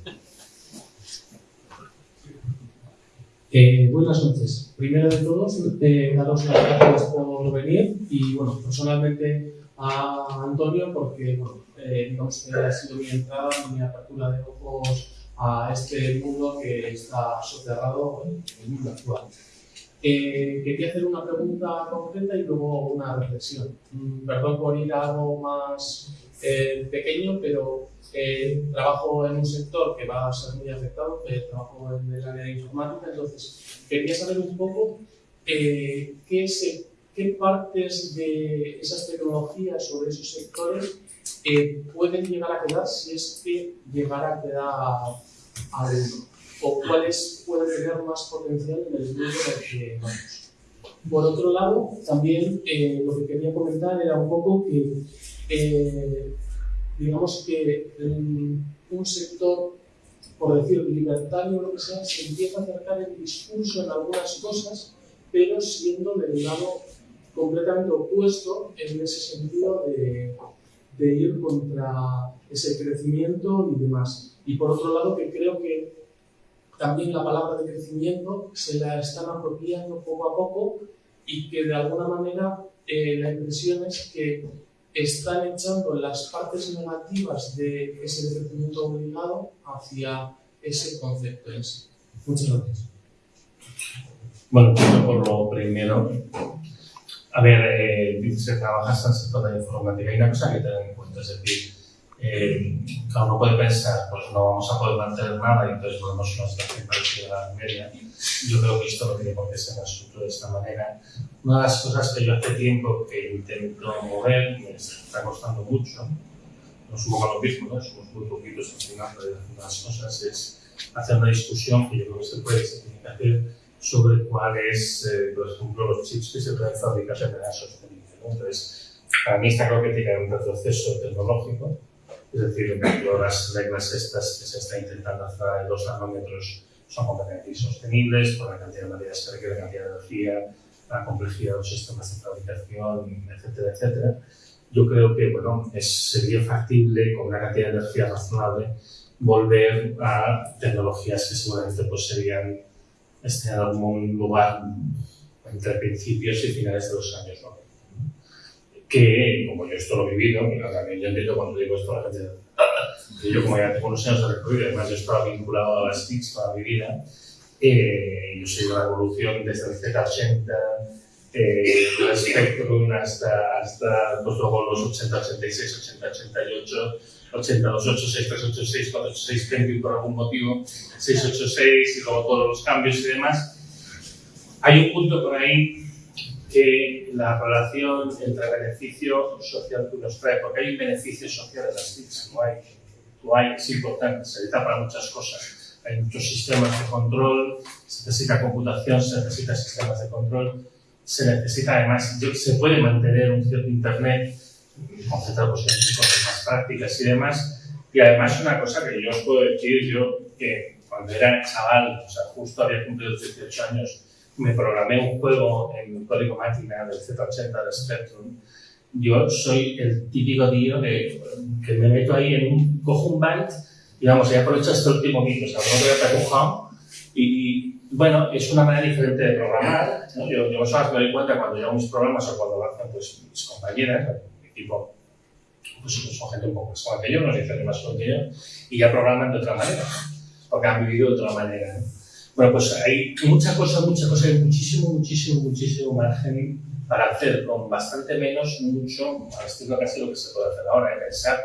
S8: Eh, buenas noches. Primero de todos, eh, daros las gracias por venir y, bueno, personalmente a Antonio porque, bueno, eh, digamos que ha sido mi entrada, mi apertura de ojos a este mundo que está soterrado el mundo actual. Eh, quería hacer una pregunta concreta y luego una reflexión. Mm, Perdón por ir a algo más eh, pequeño, pero eh, trabajo en un sector que va a ser muy afectado, eh, trabajo en el área de informática, entonces quería saber un poco eh, qué, se- qué partes de esas tecnologías de esos sectores eh, pueden llegar a quedar si es que llegara a quedar alguno, o cuáles pueden tener más potencial en el mundo en el que vamos. Por otro lado, también eh, lo que quería comentar era un poco que, eh, digamos que un sector, por decir libertario o lo que sea, se empieza a acercar el discurso en algunas cosas, pero siendo del lado completamente opuesto en ese sentido de, de ir contra ese crecimiento y demás. Y por otro lado, que creo que también la palabra de crecimiento se la están apropiando poco a poco y que de alguna manera eh, la impresión es que están echando las partes negativas de ese crecimiento obligado hacia ese concepto en sí. Muchas gracias.
S2: Bueno, por lo primero. A ver, eh, dices que trabajas en el sector de la informática. Hay una cosa que tener en cuenta, es decir, eh, cada uno puede pensar, pues no vamos a poder mantener nada y entonces volvemos a una situación parecida a la media. Yo creo que esto no tiene por qué ser asunto de esta manera. Una de las cosas que yo hace tiempo que intento mover, me está costando mucho, no somos a lo mismo, ¿no? somos muy poquitos al final de las cosas, es hacer una discusión que yo creo que se puede hacer sobre cuáles, eh, por ejemplo, los chips que se pueden fabricar de manera sostenible. ¿no? Entonces, para mí está claro que tiene un retroceso tecnológico, es decir, por ejemplo, las reglas estas que se está intentando hacer de dos nanómetros son completamente insostenibles por la cantidad de materias que requiere, la cantidad de energía, la complejidad de los sistemas de fabricación, etcétera, etcétera. Yo creo que bueno, es, sería factible con una cantidad de energía razonable volver a tecnologías que seguramente pues, serían este, en algún lugar entre principios y finales de los años 90. Que, como yo esto lo he vivido, y también yo entiendo cuando digo esto a la gente, que yo como ya tengo unos años de recorrido, además yo estaba vinculado a las TICs toda mi vida, eh, yo soy de la evolución desde el Z80, eh, el Spectrum hasta, hasta pues luego los 80, 86, 80, 88, 82, 86, 386, 486, Pentium por algún motivo, 686 y luego todos los cambios y demás. Hay un punto por ahí que la relación entre beneficio social que nos trae, porque hay un beneficio social en las TICs, no hay, no hay, es importante, se necesita para muchas cosas. Hay muchos sistemas de control, se necesita computación, se necesita sistemas de control, se necesita además, se puede mantener un cierto Internet concentrado pues, en cosas prácticas y demás. Y además una cosa que yo os puedo decir, yo que cuando era chaval, o sea, justo había cumplido los 18 años, me programé un juego en código máquina del Z80 de Spectrum. Yo soy el típico tío que, que me meto ahí en un, cojo un byte y vamos, ya aprovecho este último bit, o sea, no voy a trabajar y bueno, es una manera diferente de programar. ¿no? Yo, yo me doy cuenta cuando hago mis programas o cuando lo hacen pues, mis compañeras, mi equipo, pues son gente un poco más joven que yo, unos 10 años más joven y ya programan de otra manera, porque han vivido de otra manera. ¿no? Bueno, pues hay mucha cosa, mucha cosa, hay muchísimo, muchísimo, muchísimo margen para hacer con bastante menos, mucho, al estilo casi lo que se puede hacer ahora, de pensar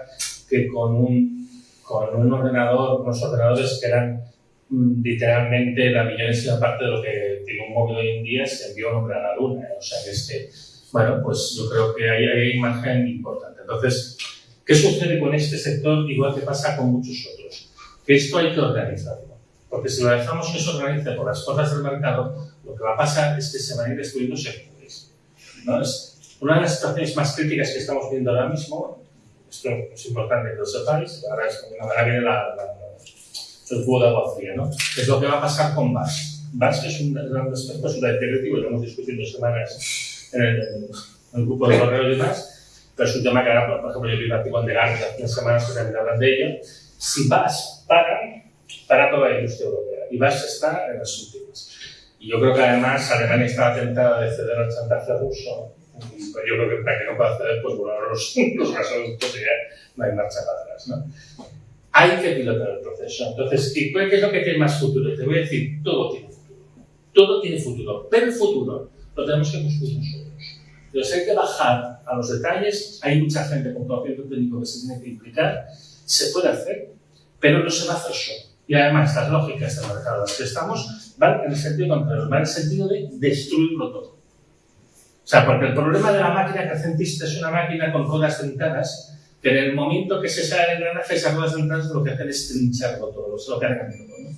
S2: que con un, con un ordenador, unos ordenadores que eran mm, literalmente la millonésima parte de lo que tiene un móvil hoy en día se envió un hombre a la luna. ¿eh? O sea que es que, bueno, pues yo creo que hay, hay un margen importante. Entonces, ¿qué sucede con este sector? Igual que pasa con muchos otros. Que esto hay que organizarlo. Porque si lo dejamos que se organice por las cosas del mercado, lo que va a pasar es que se van a ir destruyendo sectores. ¿no? Es una de las situaciones más críticas que estamos viendo ahora mismo, esto es importante que lo sepáis, ahora, es, ahora viene la, la, el cubo de agua fría, ¿no? Es lo que va a pasar con VAS. VAS es un gran aspecto absolutamente directivo, lo hemos discutido semanas en el, en el grupo de correo y demás, pero es un tema que ahora, por ejemplo, yo vi un artículo de Garza hace unas semanas que también hablan de ello. Si VAS para, para toda la industria europea, y VAS está en las últimas. Y yo creo que además Alemania estaba tentada de ceder al chantaje ruso. Y pues yo creo que para que no pueda ceder, pues bueno, los, los gasoductos y ya no hay marcha para atrás. ¿no? Hay que pilotar el proceso. Entonces, ¿qué qué es lo que tiene más futuro? Te voy a decir, todo tiene futuro. Todo tiene futuro. Pero el futuro lo tenemos que construir nosotros. Entonces hay que bajar a los detalles. Hay mucha gente con conocimiento técnico que se tiene que implicar. Se puede hacer, pero no se va a hacer solo. Y además, las lógicas del mercado las que estamos van en el sentido contrario, van en el sentido de destruirlo todo. O sea, porque el problema de la máquina crecentista es una máquina con ruedas dentadas, que en el momento que se sale el engranaje, esas ruedas dentadas lo que hacen es trincharlo todo, lo hacen todo. ¿no?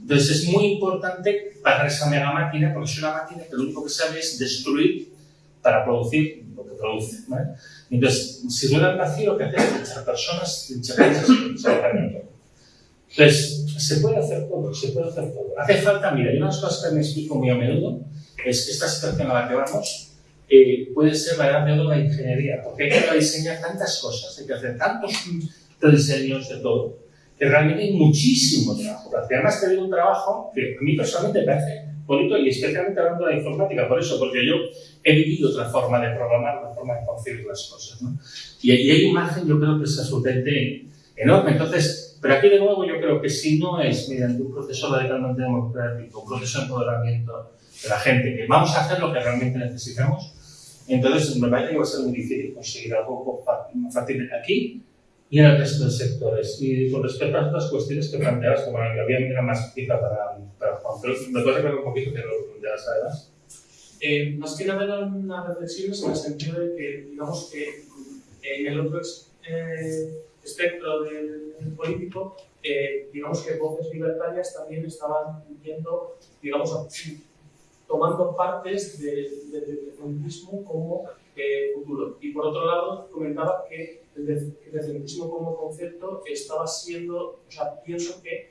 S2: Entonces es muy importante pagar esa mega máquina, porque es una máquina que lo único que sabe es destruir para producir lo que produce. ¿vale? Entonces, si duele el vacío, lo que hace es personas, trinchar cosas, trinchar todo. Entonces, se puede hacer todo, se puede hacer todo. Hace falta, mira, hay unas cosas que me explico muy a menudo, es que esta situación a la que vamos eh, puede ser la edad de oro de la ingeniería, porque hay que diseñar tantas cosas, hay que hacer tantos diseños de todo, que realmente hay muchísimo trabajo. Además te digo un trabajo que a mí personalmente me parece bonito y especialmente hablando de la informática, por eso, porque yo he vivido otra forma de programar, otra forma de concebir las cosas. ¿no? Y, y hay un margen, yo creo que es absolutamente enorme. Entonces, pero aquí de nuevo yo creo que si no es mediante un proceso radicalmente democrático, un proceso de empoderamiento de la gente, que vamos a hacer lo que realmente necesitamos, entonces me parece que va a ser muy difícil conseguir algo más fácil aquí y en el resto de sectores. Y con respecto a otras cuestiones que planteabas, que había una más fija para, para Juan, pero me puedes recordar un poquito que lo planteabas además.
S8: Eh, que nada eran unas reflexiones en el sentido de que, digamos que en el otro eh, espectro del, del político, eh, digamos que voces libertarias también estaban viendo, digamos, tomando partes de- de- del feminismo como eh, futuro. Y por otro lado, comentaba que el, el feminismo como concepto estaba siendo, o sea, pienso que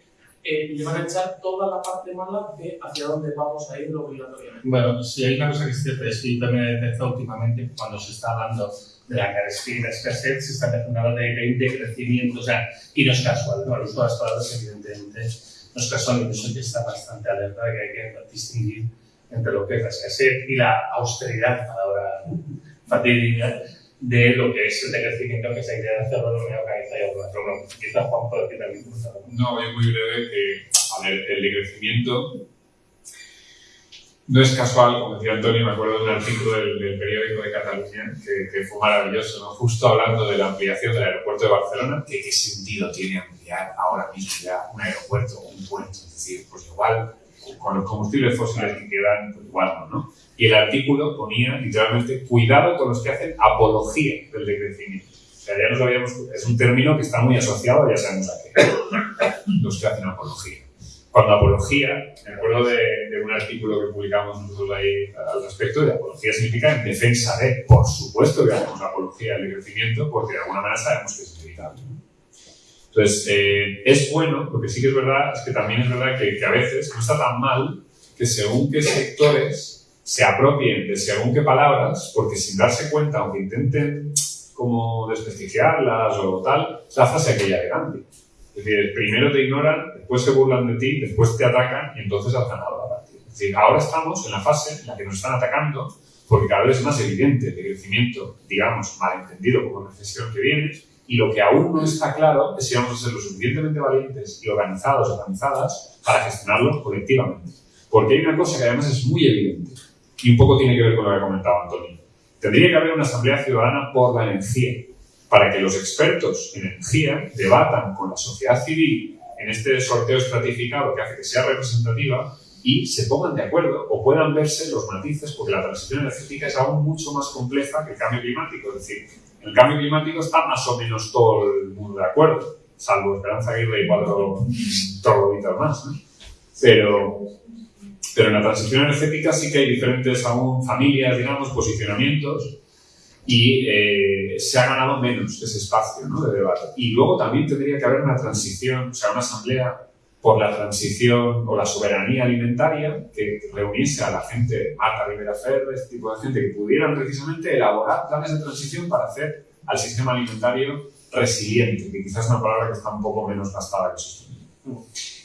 S8: eh, le van a echar toda la parte mala de hacia dónde vamos a ir obligatoriamente.
S2: Bueno, si hay una cosa que es cierta, es que yo también he detectado últimamente, cuando se está hablando de la carestía y la escasez, se está empezando a hablar de, de, crecimiento, o sea, y no es casual, ¿no? El uso de las palabras, evidentemente, no es casual, eso que está bastante alerta de que hay que distinguir entre lo que es la escasez y la austeridad, palabra fatídica, de lo que es el decrecimiento que se idea de hacerlo de una organizada y bueno, quizás Juan puede cómo está.
S3: No, es muy breve que, a ver, el decrecimiento no es casual, como decía Antonio, me acuerdo de un artículo del, periódico de Cataluña que, que fue maravilloso, ¿no? justo hablando de la ampliación del aeropuerto de Barcelona, que qué sentido tiene ampliar ahora mismo ya un aeropuerto o un puerto, es decir, pues igual con los combustibles fósiles que quedan, no, ¿no? Y el artículo ponía literalmente, cuidado con los que hacen apología del decrecimiento. O sea, ya nos habíamos, es un término que está muy asociado, ya sabemos a qué, los que hacen apología. Cuando apología, me acuerdo de, de un artículo que publicamos nosotros ahí al respecto, de apología significa en defensa de, por supuesto que hacemos apología del decrecimiento, porque de alguna manera sabemos que es inevitable. ¿no? Entonces, eh, es bueno, lo que sí que es verdad es que también es verdad que, a veces no está tan mal que según qué sectores se apropien de según qué palabras, porque sin darse cuenta, aunque intenten como desprestigiarlas o tal, la frase aquella elegante. Es decir, primero te ignoran, después se burlan de ti, después te atacan y entonces has ganado la partida. Es decir, ahora estamos en la fase en la que nos están atacando porque cada vez es más evidente el crecimiento, digamos, malentendido como recesión que viene y lo que aún no está claro es si vamos a ser lo suficientemente valientes y organizados, organizadas, para gestionarlo colectivamente. Porque hay una cosa que además es muy evidente y un poco tiene que ver con lo que ha comentado Antonio. Tendría que haber una asamblea ciudadana por la energía, para que los expertos en energía debatan con la sociedad civil en este sorteo estratificado que hace que sea representativa y se pongan de acuerdo o puedan verse los matices, porque la transición energética es aún mucho más compleja que el cambio climático. Es decir, el cambio climático está más o menos todo el mundo de acuerdo, salvo Esperanza Aguirre y cuatro trogloditas más. ¿no? Pero, pero en la transición energética sí que hay diferentes aún familias, digamos, posicionamientos y eh, se ha ganado menos ese espacio de debate. Y luego también tendría que haber una transición, o sea, una asamblea por la transición o la soberanía alimentaria, que reuniese a la gente, Marta Rivera Ferrer, este tipo de gente, que pudieran precisamente elaborar planes de transición para hacer al sistema alimentario resiliente, que quizás es una palabra que está un poco menos gastada que sostenible.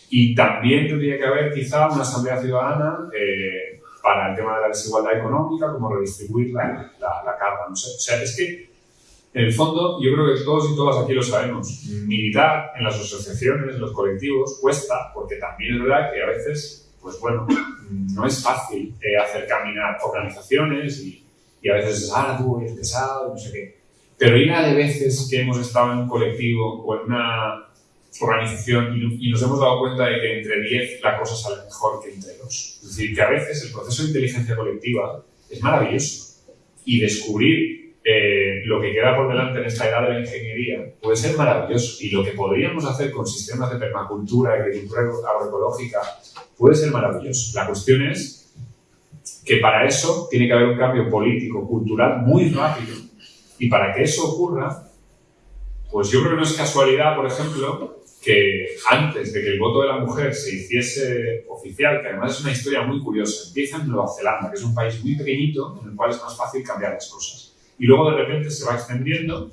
S3: Y también tendría que haber quizá una asamblea ciudadana eh, para el tema de la desigualdad económica, cómo redistribuir la, la, la carga, no sé. O sea, es que en el fondo, yo creo que todos y todas aquí lo sabemos. Militar en las asociaciones, en los colectivos, cuesta, porque también es verdad que a veces, pues bueno, no es fácil eh, hacer caminar organizaciones y, y, a veces es, ah, tú eres pesado, no sé qué. Pero hay una de veces que hemos estado en un colectivo o en una organización y, y nos hemos dado cuenta de que entre 10 la cosa sale mejor que entre 2. Es decir, que a veces el proceso de inteligencia colectiva es maravilloso y descubrir eh, lo que queda por delante en esta edad de la ingeniería puede ser maravilloso y lo que podríamos hacer con sistemas de permacultura, agricultura agroecológica, puede ser maravilloso. La cuestión es que para eso tiene que haber un cambio político, cultural muy rápido. Y para que eso ocurra, pues yo creo que no es casualidad, por ejemplo, que antes de que el voto de la mujer se hiciese oficial, que además es una historia muy curiosa, empieza en Nueva Zelanda, que es un país muy pequeñito en el cual es más fácil cambiar las cosas y luego de repente se va extendiendo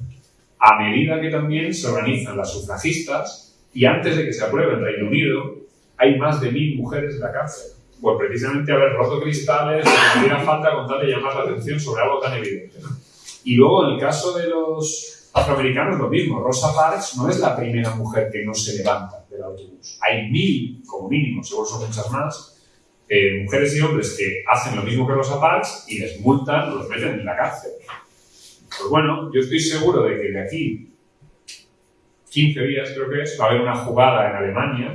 S3: a medida que también se organizan las sufragistas y antes de que se apruebe en Reino Unido hay más de mil mujeres en la cárcel por precisamente haber roto cristales o hiciera falta con tal de llamar la atención sobre algo tan evidente. Y luego en el caso de los afroamericanos lo mismo, Rosa Parks no es la primera mujer que no se levanta del autobús. Hay mil, como mínimo, seguro son muchas más, eh, mujeres y hombres que hacen lo mismo que Rosa Parks y les multan, los meten en la cárcel. Pues bueno, yo estoy seguro de que de aquí 15 días, creo que es, va a haber una jugada en Alemania,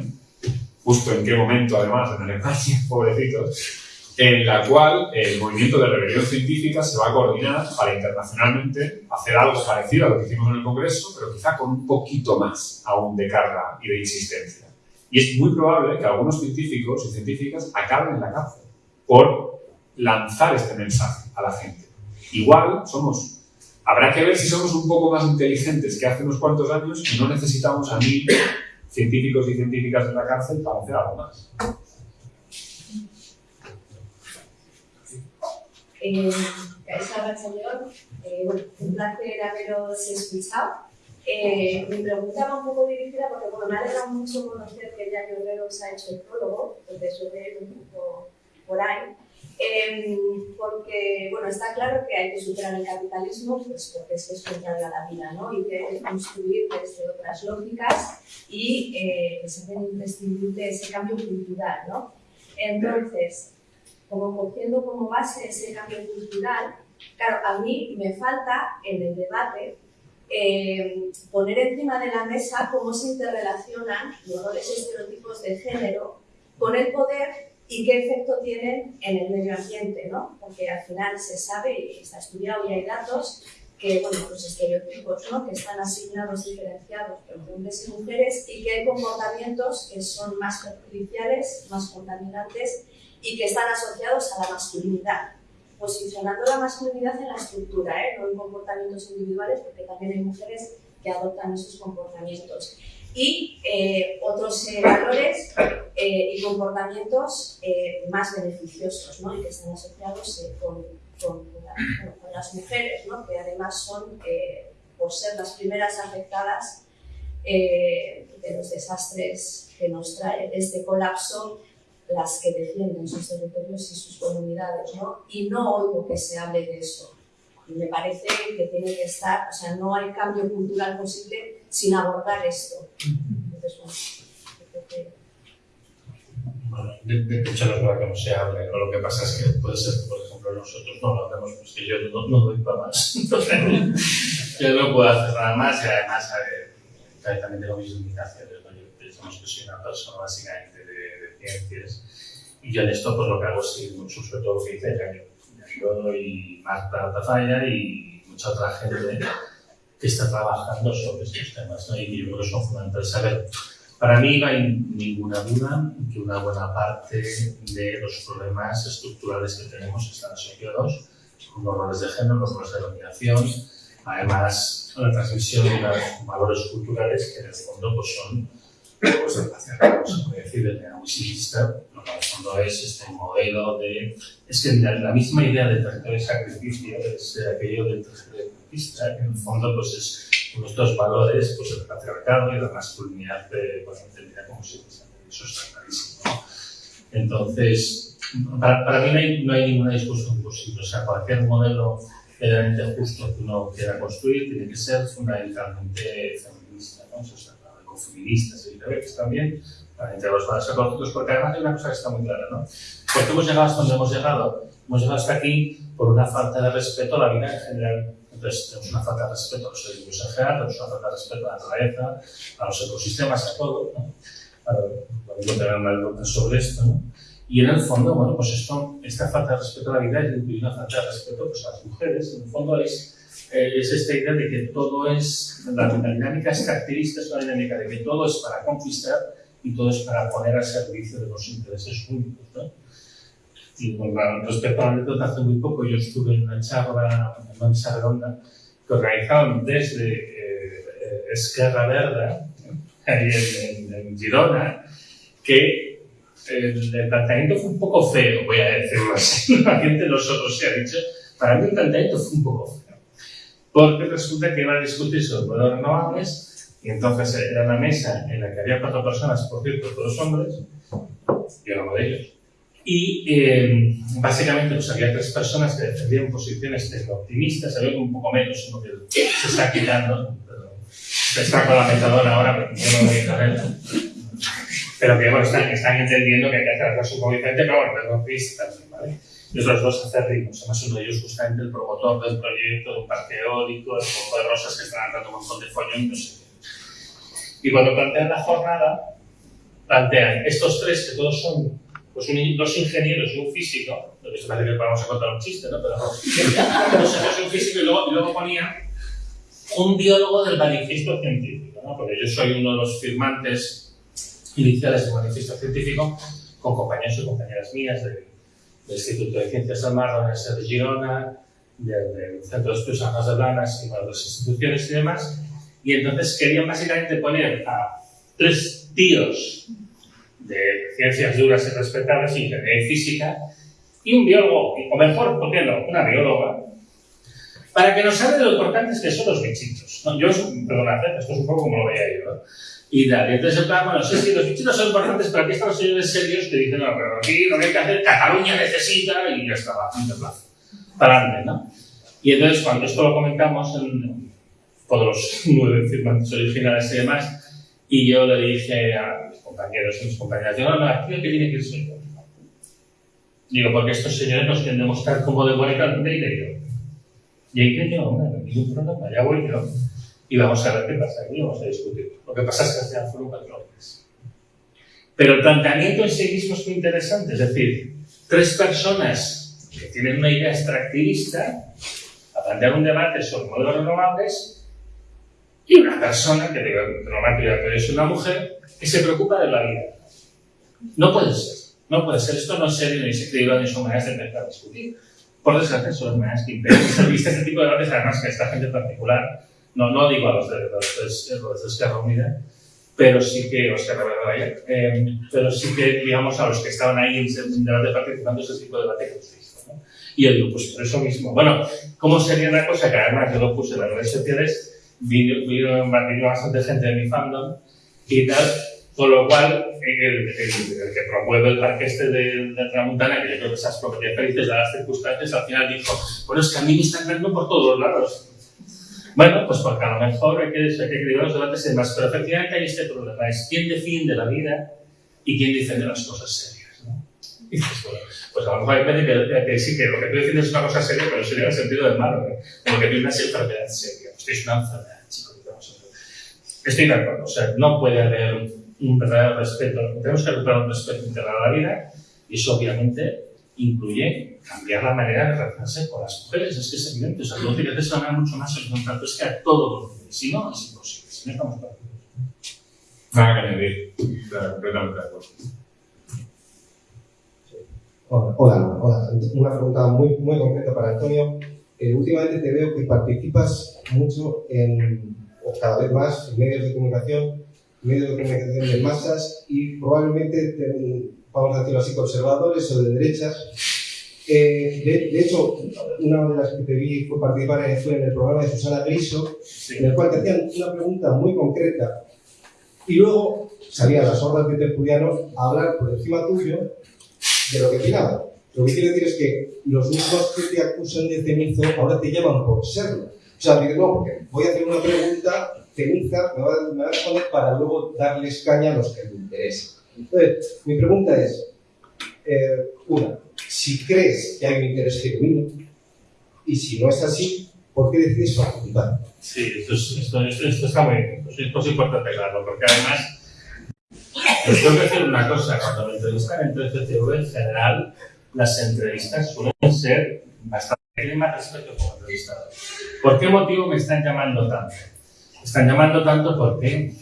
S3: justo en qué momento además en Alemania, [LAUGHS] pobrecitos, en la cual el movimiento de rebelión científica se va a coordinar para internacionalmente hacer algo parecido a lo que hicimos en el Congreso, pero quizá con un poquito más aún de carga y de insistencia. Y es muy probable que algunos científicos y científicas acaben en la cárcel por lanzar este mensaje a la gente. Igual somos Habrá que ver si somos un poco más inteligentes que hace unos cuantos años y no necesitamos a mil científicos y científicas en la cárcel para hacer algo más.
S9: Eh, señor. Eh, un placer haberos escuchado. Eh, mi pregunta va un poco dirigida porque bueno, me alegra mucho conocer que ya Guerrero os ha hecho el prólogo, entonces yo un poco por ahí. Eh, porque, bueno, está claro que hay que superar el capitalismo, pues porque es que es contrario a la vida, ¿no? Y que hay que construir desde otras lógicas y eh, que se hace imprescindible ese cambio cultural, ¿no? Entonces, como cogiendo como base ese cambio cultural, claro, a mí me falta en el debate eh, poner encima de la mesa cómo se interrelacionan los roles estereotipos de género con el poder y qué efecto tienen en el medio ambiente, ¿no? Porque al final se sabe y está estudiado y hay datos que, bueno, los estereotipos, ¿no? Que están asignados, diferenciados entre hombres y mujeres y que hay comportamientos que son más perjudiciales, más contaminantes y que están asociados a la masculinidad, posicionando la masculinidad en la estructura, ¿eh? no en comportamientos individuales, porque también hay mujeres que adoptan esos comportamientos y eh, otros eh, valores eh, y comportamientos más beneficiosos ¿no? y que están asociados con, con, las mujeres, ¿no? que además son, por ser las primeras afectadas de los desastres que nos trae este colapso, las que defienden sus territorios y sus comunidades. ¿no? Y no oigo que se hable de eso. Me parece que tiene que estar, o sea, no hay cambio cultural posible sin abordar esto. Entonces,
S10: bueno, de, de, hecho, no es verdad que no se hable, lo que pasa es que puede ser que, por ejemplo, nosotros no lo hacemos, pues que yo no, no doy para más. [LAUGHS] Entonces, yo no puedo hacer nada más y además eh, también tengo mis limitaciones. ¿no? Yo pensamos que soy una persona básicamente de, de, ciencias y yo en esto pues lo que hago es seguir mucho, sobre todo lo que dice yo y Marta Tafalla y mucha otra gente que está trabajando sobre estos temas ¿no? y yo creo que son fundamentales. para mí no hay ninguna duda que una buena parte de los problemas estructurales que tenemos están asociados con los roles de género, los roles de dominación, además la transmisión de los valores culturales que en el fondo pues, son
S2: pues se puede decir, de manera muy fondo es este modelo de... Es que la, la misma idea del territorio de sacrificio es eh, aquello del territorio conquista, que en el fondo pues es nuestros valores, pues el patriarcado y la masculinidad, eh, bueno, entendida como si fuese, eso está clarísimo, ¿no? Entonces, para, para mí no hay, no hay ninguna discusión posible, o sea, cualquier modelo realmente justo que uno quiera construir tiene que ser fundamentalmente feminista, ¿no? Está claro, ecofeministas y también, entre los valores ecológicos, porque además hay una cosa que está muy clara, ¿no? ¿Por qué hemos llegado hasta donde hemos llegado? Hemos llegado hasta aquí por una falta de respeto a la vida en general. Entonces, tenemos una falta de respeto a los seres vivos en general, tenemos una falta de respeto a la naturaleza, a los ecosistemas, a todo, ¿no? Vamos a una sobre esto, ¿no? Y en el fondo, bueno, pues esto, esta falta de respeto a la vida y una falta de respeto pues, a las mujeres, en el fondo es, eh, es esta idea de que todo es, la, dinámica extractivista es una dinámica de que todo es para conquistar y todo es para poner al servicio de los intereses únicos, ¿no? Y bueno, respecto a la anécdota, hace muy poco yo estuve en una charla, en una mesa redonda, que organizaban desde eh, eh, Esquerra Verda, ahí en, en, en Girona, que el, el, planteamiento fue un poco feo, voy a decirlo así. [LAUGHS] La gente nosotros se ha dicho, para mí el planteamiento fue un poco feo. Porque resulta que iban a discutir sobre poderes renovables y entonces era una mesa en la que había cuatro personas, por cierto, todos hombres, yo era uno de ellos. Y eh, básicamente pues, había tres personas que defendían posiciones optimistas, había un poco menos, uno que se está quitando, se está con la metadona ahora, pero yo no voy a pero que bueno, están, están entendiendo que hay que hacer algo un poco diferente, pero bueno, pero también, ¿vale? Y los dos acérrimos, además uno de ellos justamente el promotor del proyecto de un parque eólico, el poco de rosas que están dando un montón de follón, no sé qué. Y cuando plantean la jornada, plantean estos tres que todos son pues un, dos ingenieros y un físico, lo que se parece que vamos a contar un chiste, ¿no? Pero dos ingenieros y un físico y luego, y luego ponían un biólogo del manifiesto científico, ¿no? Porque yo soy uno de los firmantes iniciales del manifiesto científico con compañeros y compañeras mías del, del Instituto de Ciencias del Mar, de la Universidad de Girona, del, del Centro de Estudios Aguas de Blanas y de otras instituciones y demás. Y entonces querían básicamente poner a tres tíos de ciencias duras y respetables, ingeniería y física, y un biólogo, o mejor, ¿por qué no? Una bióloga, para que nos hable de lo importantes que son los bichitos. ¿no? Yo, perdonad, esto es un poco como lo veía yo. ¿no? Y tal. Y entonces, en plan, bueno, sí, sí, los bichitos son importantes, pero aquí están los señores serios que dicen, no, pero aquí lo que hay que hacer, Cataluña necesita, y ya está, va, plazo. Para adelante, ¿no? Y entonces, cuando esto lo comentamos, en, todos los [LAUGHS] nueve firmantes originales y demás, y yo le dije a mis compañeros y mis compañeras, yo, no, no, aquí el que tiene que ir soy yo. Digo, porque estos señores nos quieren demostrar cómo de buena calidad y y ahí que yo, hombre, no ningún problema, ya voy yo. Y vamos a ver qué pasa aquí, vamos a discutir. Lo que pasa es que final fueron cuatro hombres. Pero el planteamiento en sí mismo es muy interesante, es decir, tres personas que tienen una idea extractivista a plantear un debate sobre modelos renovables y una persona que normalmente es una mujer que se preocupa de la vida. No puede ser, no puede ser. Esto no es serio ni es creíble ni son maneras de empezar a discutir. Por desgracia, son las maneras que impiden. Este tipo de debates, además, que esta gente en particular no, no digo a los de, los de Esquerra Unida, pero sí que, o Esquerra Verde, eh, pero sí que, digamos, a los que estaban ahí en, en debate participando ese tipo de debate que hemos visto. ¿no? Y yo digo, pues por eso mismo. Bueno, ¿cómo sería una cosa que además yo lo puse en las redes sociales? Vino, bastante gente de mi fandom y tal, con lo cual, el, el, el, que promueve el parque este de, de Tramuntana, que yo creo que esas propiedades felices de las circunstancias, al final dijo, bueno, es que a mí me están dando por todos lados. Bueno, pues porque a lo mejor hay que, hay que los debates y demás, pero efectivamente hay este problema, es quién defiende la vida y quién defiende las cosas serias. ¿no? Pues a lo mejor hay gente que, que, sí, que lo que tú defiendes es una cosa seria, pero sería en el sentido del malo, ¿eh? como que tiene una enfermedad seria. Usted es una enfermedad. Estoy de acuerdo, o sea, no puede haber un verdadero respeto, tenemos que recuperar un respeto integral a la vida y eso obviamente incluye cambiar la manera de relacionarse con las mujeres. Es que es evidente, o sea, tienes que una mucho más horizontal, es que a todos los niveles. Si no, es imposible. Si no estamos para
S3: Nada que añadir, completamente de acuerdo.
S11: Hola, hola, hola, una pregunta muy, muy concreta para Antonio. Eh, últimamente te veo que participas mucho en, o cada vez más, en medios de comunicación medio de comunicación de masas y probablemente, vamos a decirlo así, conservadores o de derechas. Eh, de, de hecho, una de las que te vi fue participar fue en el programa de Susana Griso, en el cual te hacían una pregunta muy concreta y luego salían las hordas de tertulianos a hablar por encima tuyo de lo que opinaban. Lo que quiero decir es que los mismos que te acusan de cenizo ahora te llaman por serlo. O sea, no, voy a hacer una pregunta ceniza, me va, a- responder para luego darles caña a los que me interesan. Entonces, mi pregunta es, eh, una, si crees que hay un interés genuino, y si no es así, ¿por qué decides participar?
S2: Sí, esto, es- esto, esto, muy es importante aclararlo, porque además, os tengo que decir una cosa, cuando me entrevistan en 13TV, en general, las entrevistas suelen ser bastante más respeto como entrevistador. ¿Por qué motivo me están llamando tanto? Me están llamando tanto porque,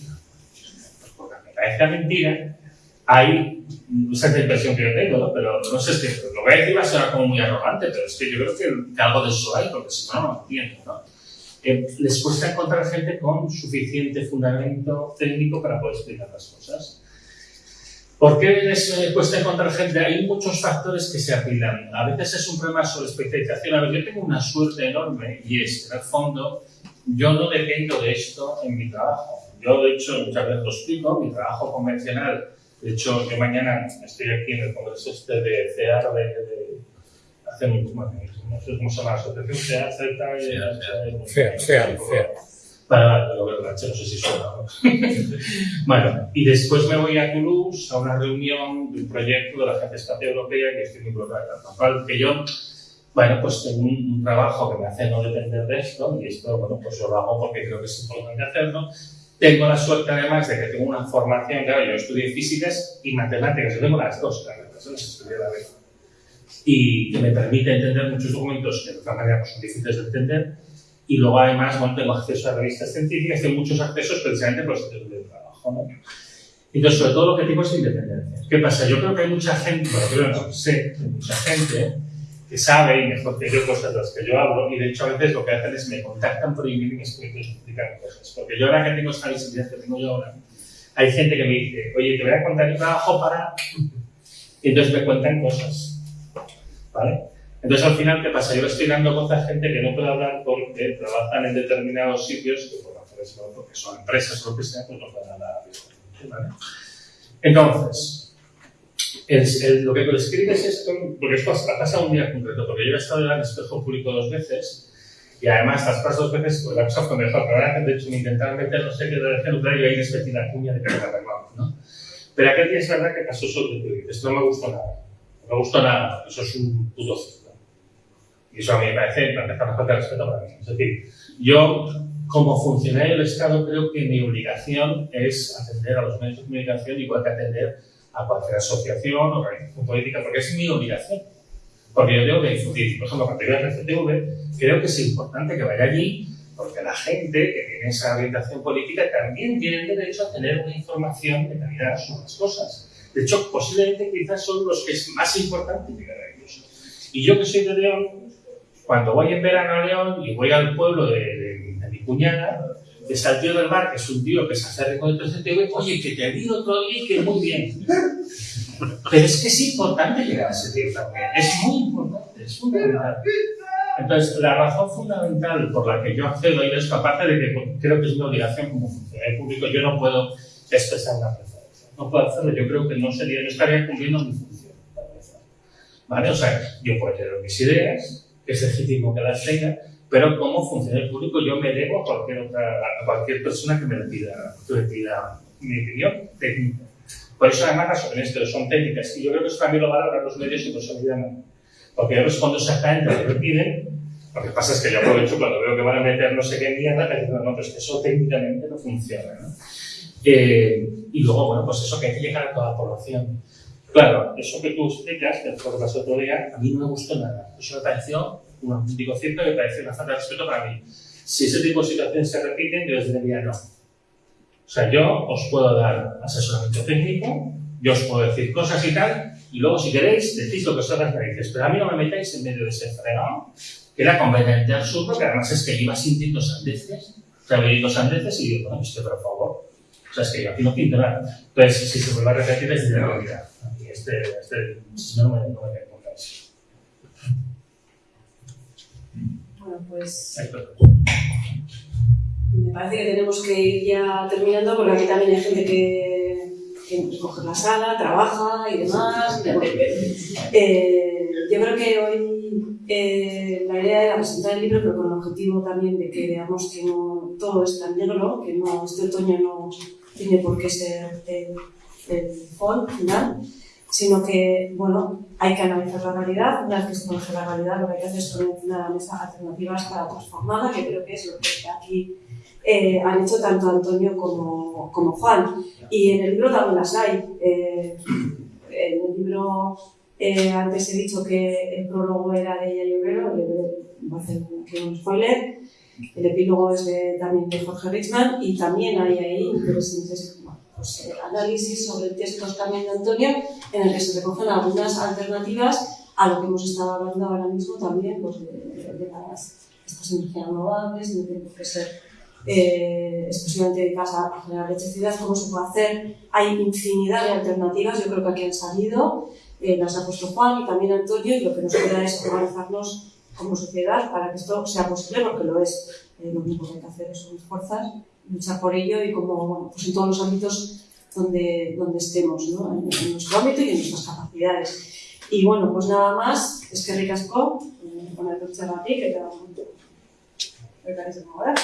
S2: porque me parece mentira, hay, esa es la impresión que yo tengo, ¿no? pero no sé, es que lo voy a decir va a sonar como muy arrogante, pero es que yo creo que, que algo de eso hay, porque si no, no lo entiendo, ¿no? Eh, les cuesta encontrar gente con suficiente fundamento técnico para poder explicar las cosas. ¿Por qué les eh, cuesta encontrar gente? Hay muchos factores que se apilan. A veces es un problema sobre especialización. A ver, yo tengo una suerte enorme y es en el fondo, yo no dependo de esto en mi trabajo. Yo, de hecho, muchas veces lo explico, mi trabajo convencional. De hecho, yo mañana estoy aquí en el congreso este de CEAR de, de hace un, bueno, no sé cómo se llama la asociación, CEAR, CETA, y- Vale, lo veo, no sé si suena. ¿no? [LAUGHS] bueno, y después me voy a Toulouse a una reunión de un proyecto de la Agencia Espacial Europea que estoy muy involucrada. Con lo cual, que yo, bueno, pues tengo un, un trabajo que me hace no depender de esto, y esto, bueno, pues yo lo hago porque creo que es importante hacerlo. Tengo la suerte además de que tengo una formación, claro, yo estudié físicas y matemáticas, yo tengo las dos carreras, ¿no? estudié la vez. Y que me permite entender muchos documentos que de otra manera pues, son difíciles de entender. Y luego además, bueno, tengo acceso a revistas científicas, tengo muchos accesos precisamente por los sitios de trabajo, ¿no? Entonces, sobre todo, lo que digo es independencia. ¿Qué pasa? Yo creo que hay mucha gente, bueno, creo no, sé, hay mucha gente que sabe y mejor que yo cosas de las que yo hablo y de hecho a veces lo que hacen es me contactan por email y me explican cosas. Porque yo ahora que tengo esta visibilidad que tengo yo ahora, hay gente que me dice, oye, te voy a contar mi trabajo para... Y entonces me cuentan cosas. ¿Vale? Entonces al final, ¿qué pasa? Yo estoy dando voz a gente que no puede hablar porque trabajan en determinados sitios que por razones, porque son empresas o lo que sea, pues no pueden hablar. ¿vale? Entonces, el, el- lo que lo escribes es esto, porque esto ha pasado un día concreto, porque yo he estado en el espejo público dos veces y además las pasas dos veces pues, la cosa fue mejor, de hecho me intentaron meter no sé qué de nuclear y ahí les metí la cuña de era arreglado, ¿no? Pero aquel día es verdad que pasó sobre tu Esto no me gustó nada. No me gustó nada, eso es un puto. Y eso a mí me parece, para empezar, una falta de respeto para mí. Es decir, yo, como funcionario del Estado, creo que mi obligación es atender a los medios de comunicación igual que atender a cualquier asociación o organización política, porque es mi obligación. Porque yo tengo que difundir. Por ejemplo, cuando yo a CCTV, creo que es importante que vaya allí, porque la gente que tiene esa orientación política también tiene derecho a tener una información de calidad sobre las cosas. De hecho, posiblemente quizás son los que es más importante llegar a ellos. Y yo que soy de León, cuando voy en verano a León y voy al pueblo de, de- de mi cuñada, el tío del bar, que es un tío que se hace rico de 3TV, oye, que te vi otro día y que muy bien. Pero es que es importante llegar a ese tío también. Es muy importante, es fundamental. Entonces, la razón fundamental por la que yo accedo a ello es que, aparte de que creo que es mi obligación como funcionario público, yo no puedo expresar una preferencia. No puedo hacerlo, yo creo que no sería, no estaría cumpliendo mi función. ¿Vale? O sea, yo puedo tener mis ideas, es legítimo que las tenga, pero como funcionario público yo me debo a cualquier, otra, a cualquier persona que me le pida, que me pida mi opinión técnica. Por eso además las opiniones que son técnicas, y yo creo que eso también lo valoran los medios y los olvidan. Porque yo respondo exactamente lo que piden, lo que pasa es que yo aprovecho cuando veo que van a meter no sé qué mierda, que digo, no, pero es que eso técnicamente no funciona. ¿no? Eh, y luego, bueno, pues eso que hay que llegar a toda la población. Claro, eso que tú explicas, lo que pasó otro día, a mí no me gustó nada. Eso me pareció un auténtico cierto, me pareció una falta de respeto para mí. Si ese tipo de situaciones se repiten, yo les diría no. O sea, yo os puedo dar asesoramiento técnico, yo os puedo decir cosas y tal, y luego si queréis decís lo que os haga las narices, pero a mí no me metáis en medio de ese fregado, que era completamente absurdo, que además es que iba sintiendo sandeces, o sea, sandeces y digo, es que por favor, O sea, es que yo aquí no pinto nada. Entonces, si se vuelve a repetir, es de realidad. Este, este, no, me, no me pongáis.
S1: Bueno, pues me parece que tenemos que ir ya terminando porque aquí también hay gente que, que coge la sala, trabaja y demás. Eh, yo creo que hoy eh, la idea era presentar el libro, pero con el objetivo también de que veamos que no todo es tan negro, que no, este otoño no tiene por qué ser el, el final, sino que, bueno, hay que analizar la realidad. Una vez que se conoce la realidad, lo que hay que hacer es poner encima de la mesa alternativas para transformarla, que creo que es lo que aquí eh, han hecho tanto Antonio como, como Juan. Y en el libro también las hay. Eh, en el libro, eh, antes he dicho que el prólogo era de ella y Obrero, voy a hacer un spoiler. El epílogo es de, también de Jorge Richman y también hay ahí interesantes pues, eh, análisis sobre textos también de Antonio en el que se recogen algunas alternativas a lo que hemos estado hablando ahora mismo también pues, de, de las, estas energías renovables, no tiene qué ser eh, exclusivamente dedicadas a, a generar electricidad, cómo se puede hacer. Hay infinidad de alternativas, yo creo que aquí han salido, eh, las ha puesto Juan y también Antonio, y lo que nos queda es organizarnos como sociedad para que esto sea posible, porque lo es. Eh, lo único que hay que hacer es unir fuerzas, luchar por ello y como pues en todos los ámbitos donde, donde estemos, en, en nuestro ámbito y en nuestras capacidades. Y bueno, pues nada más, es que ricasco, eh, con el coche a ti, que te va a ahora.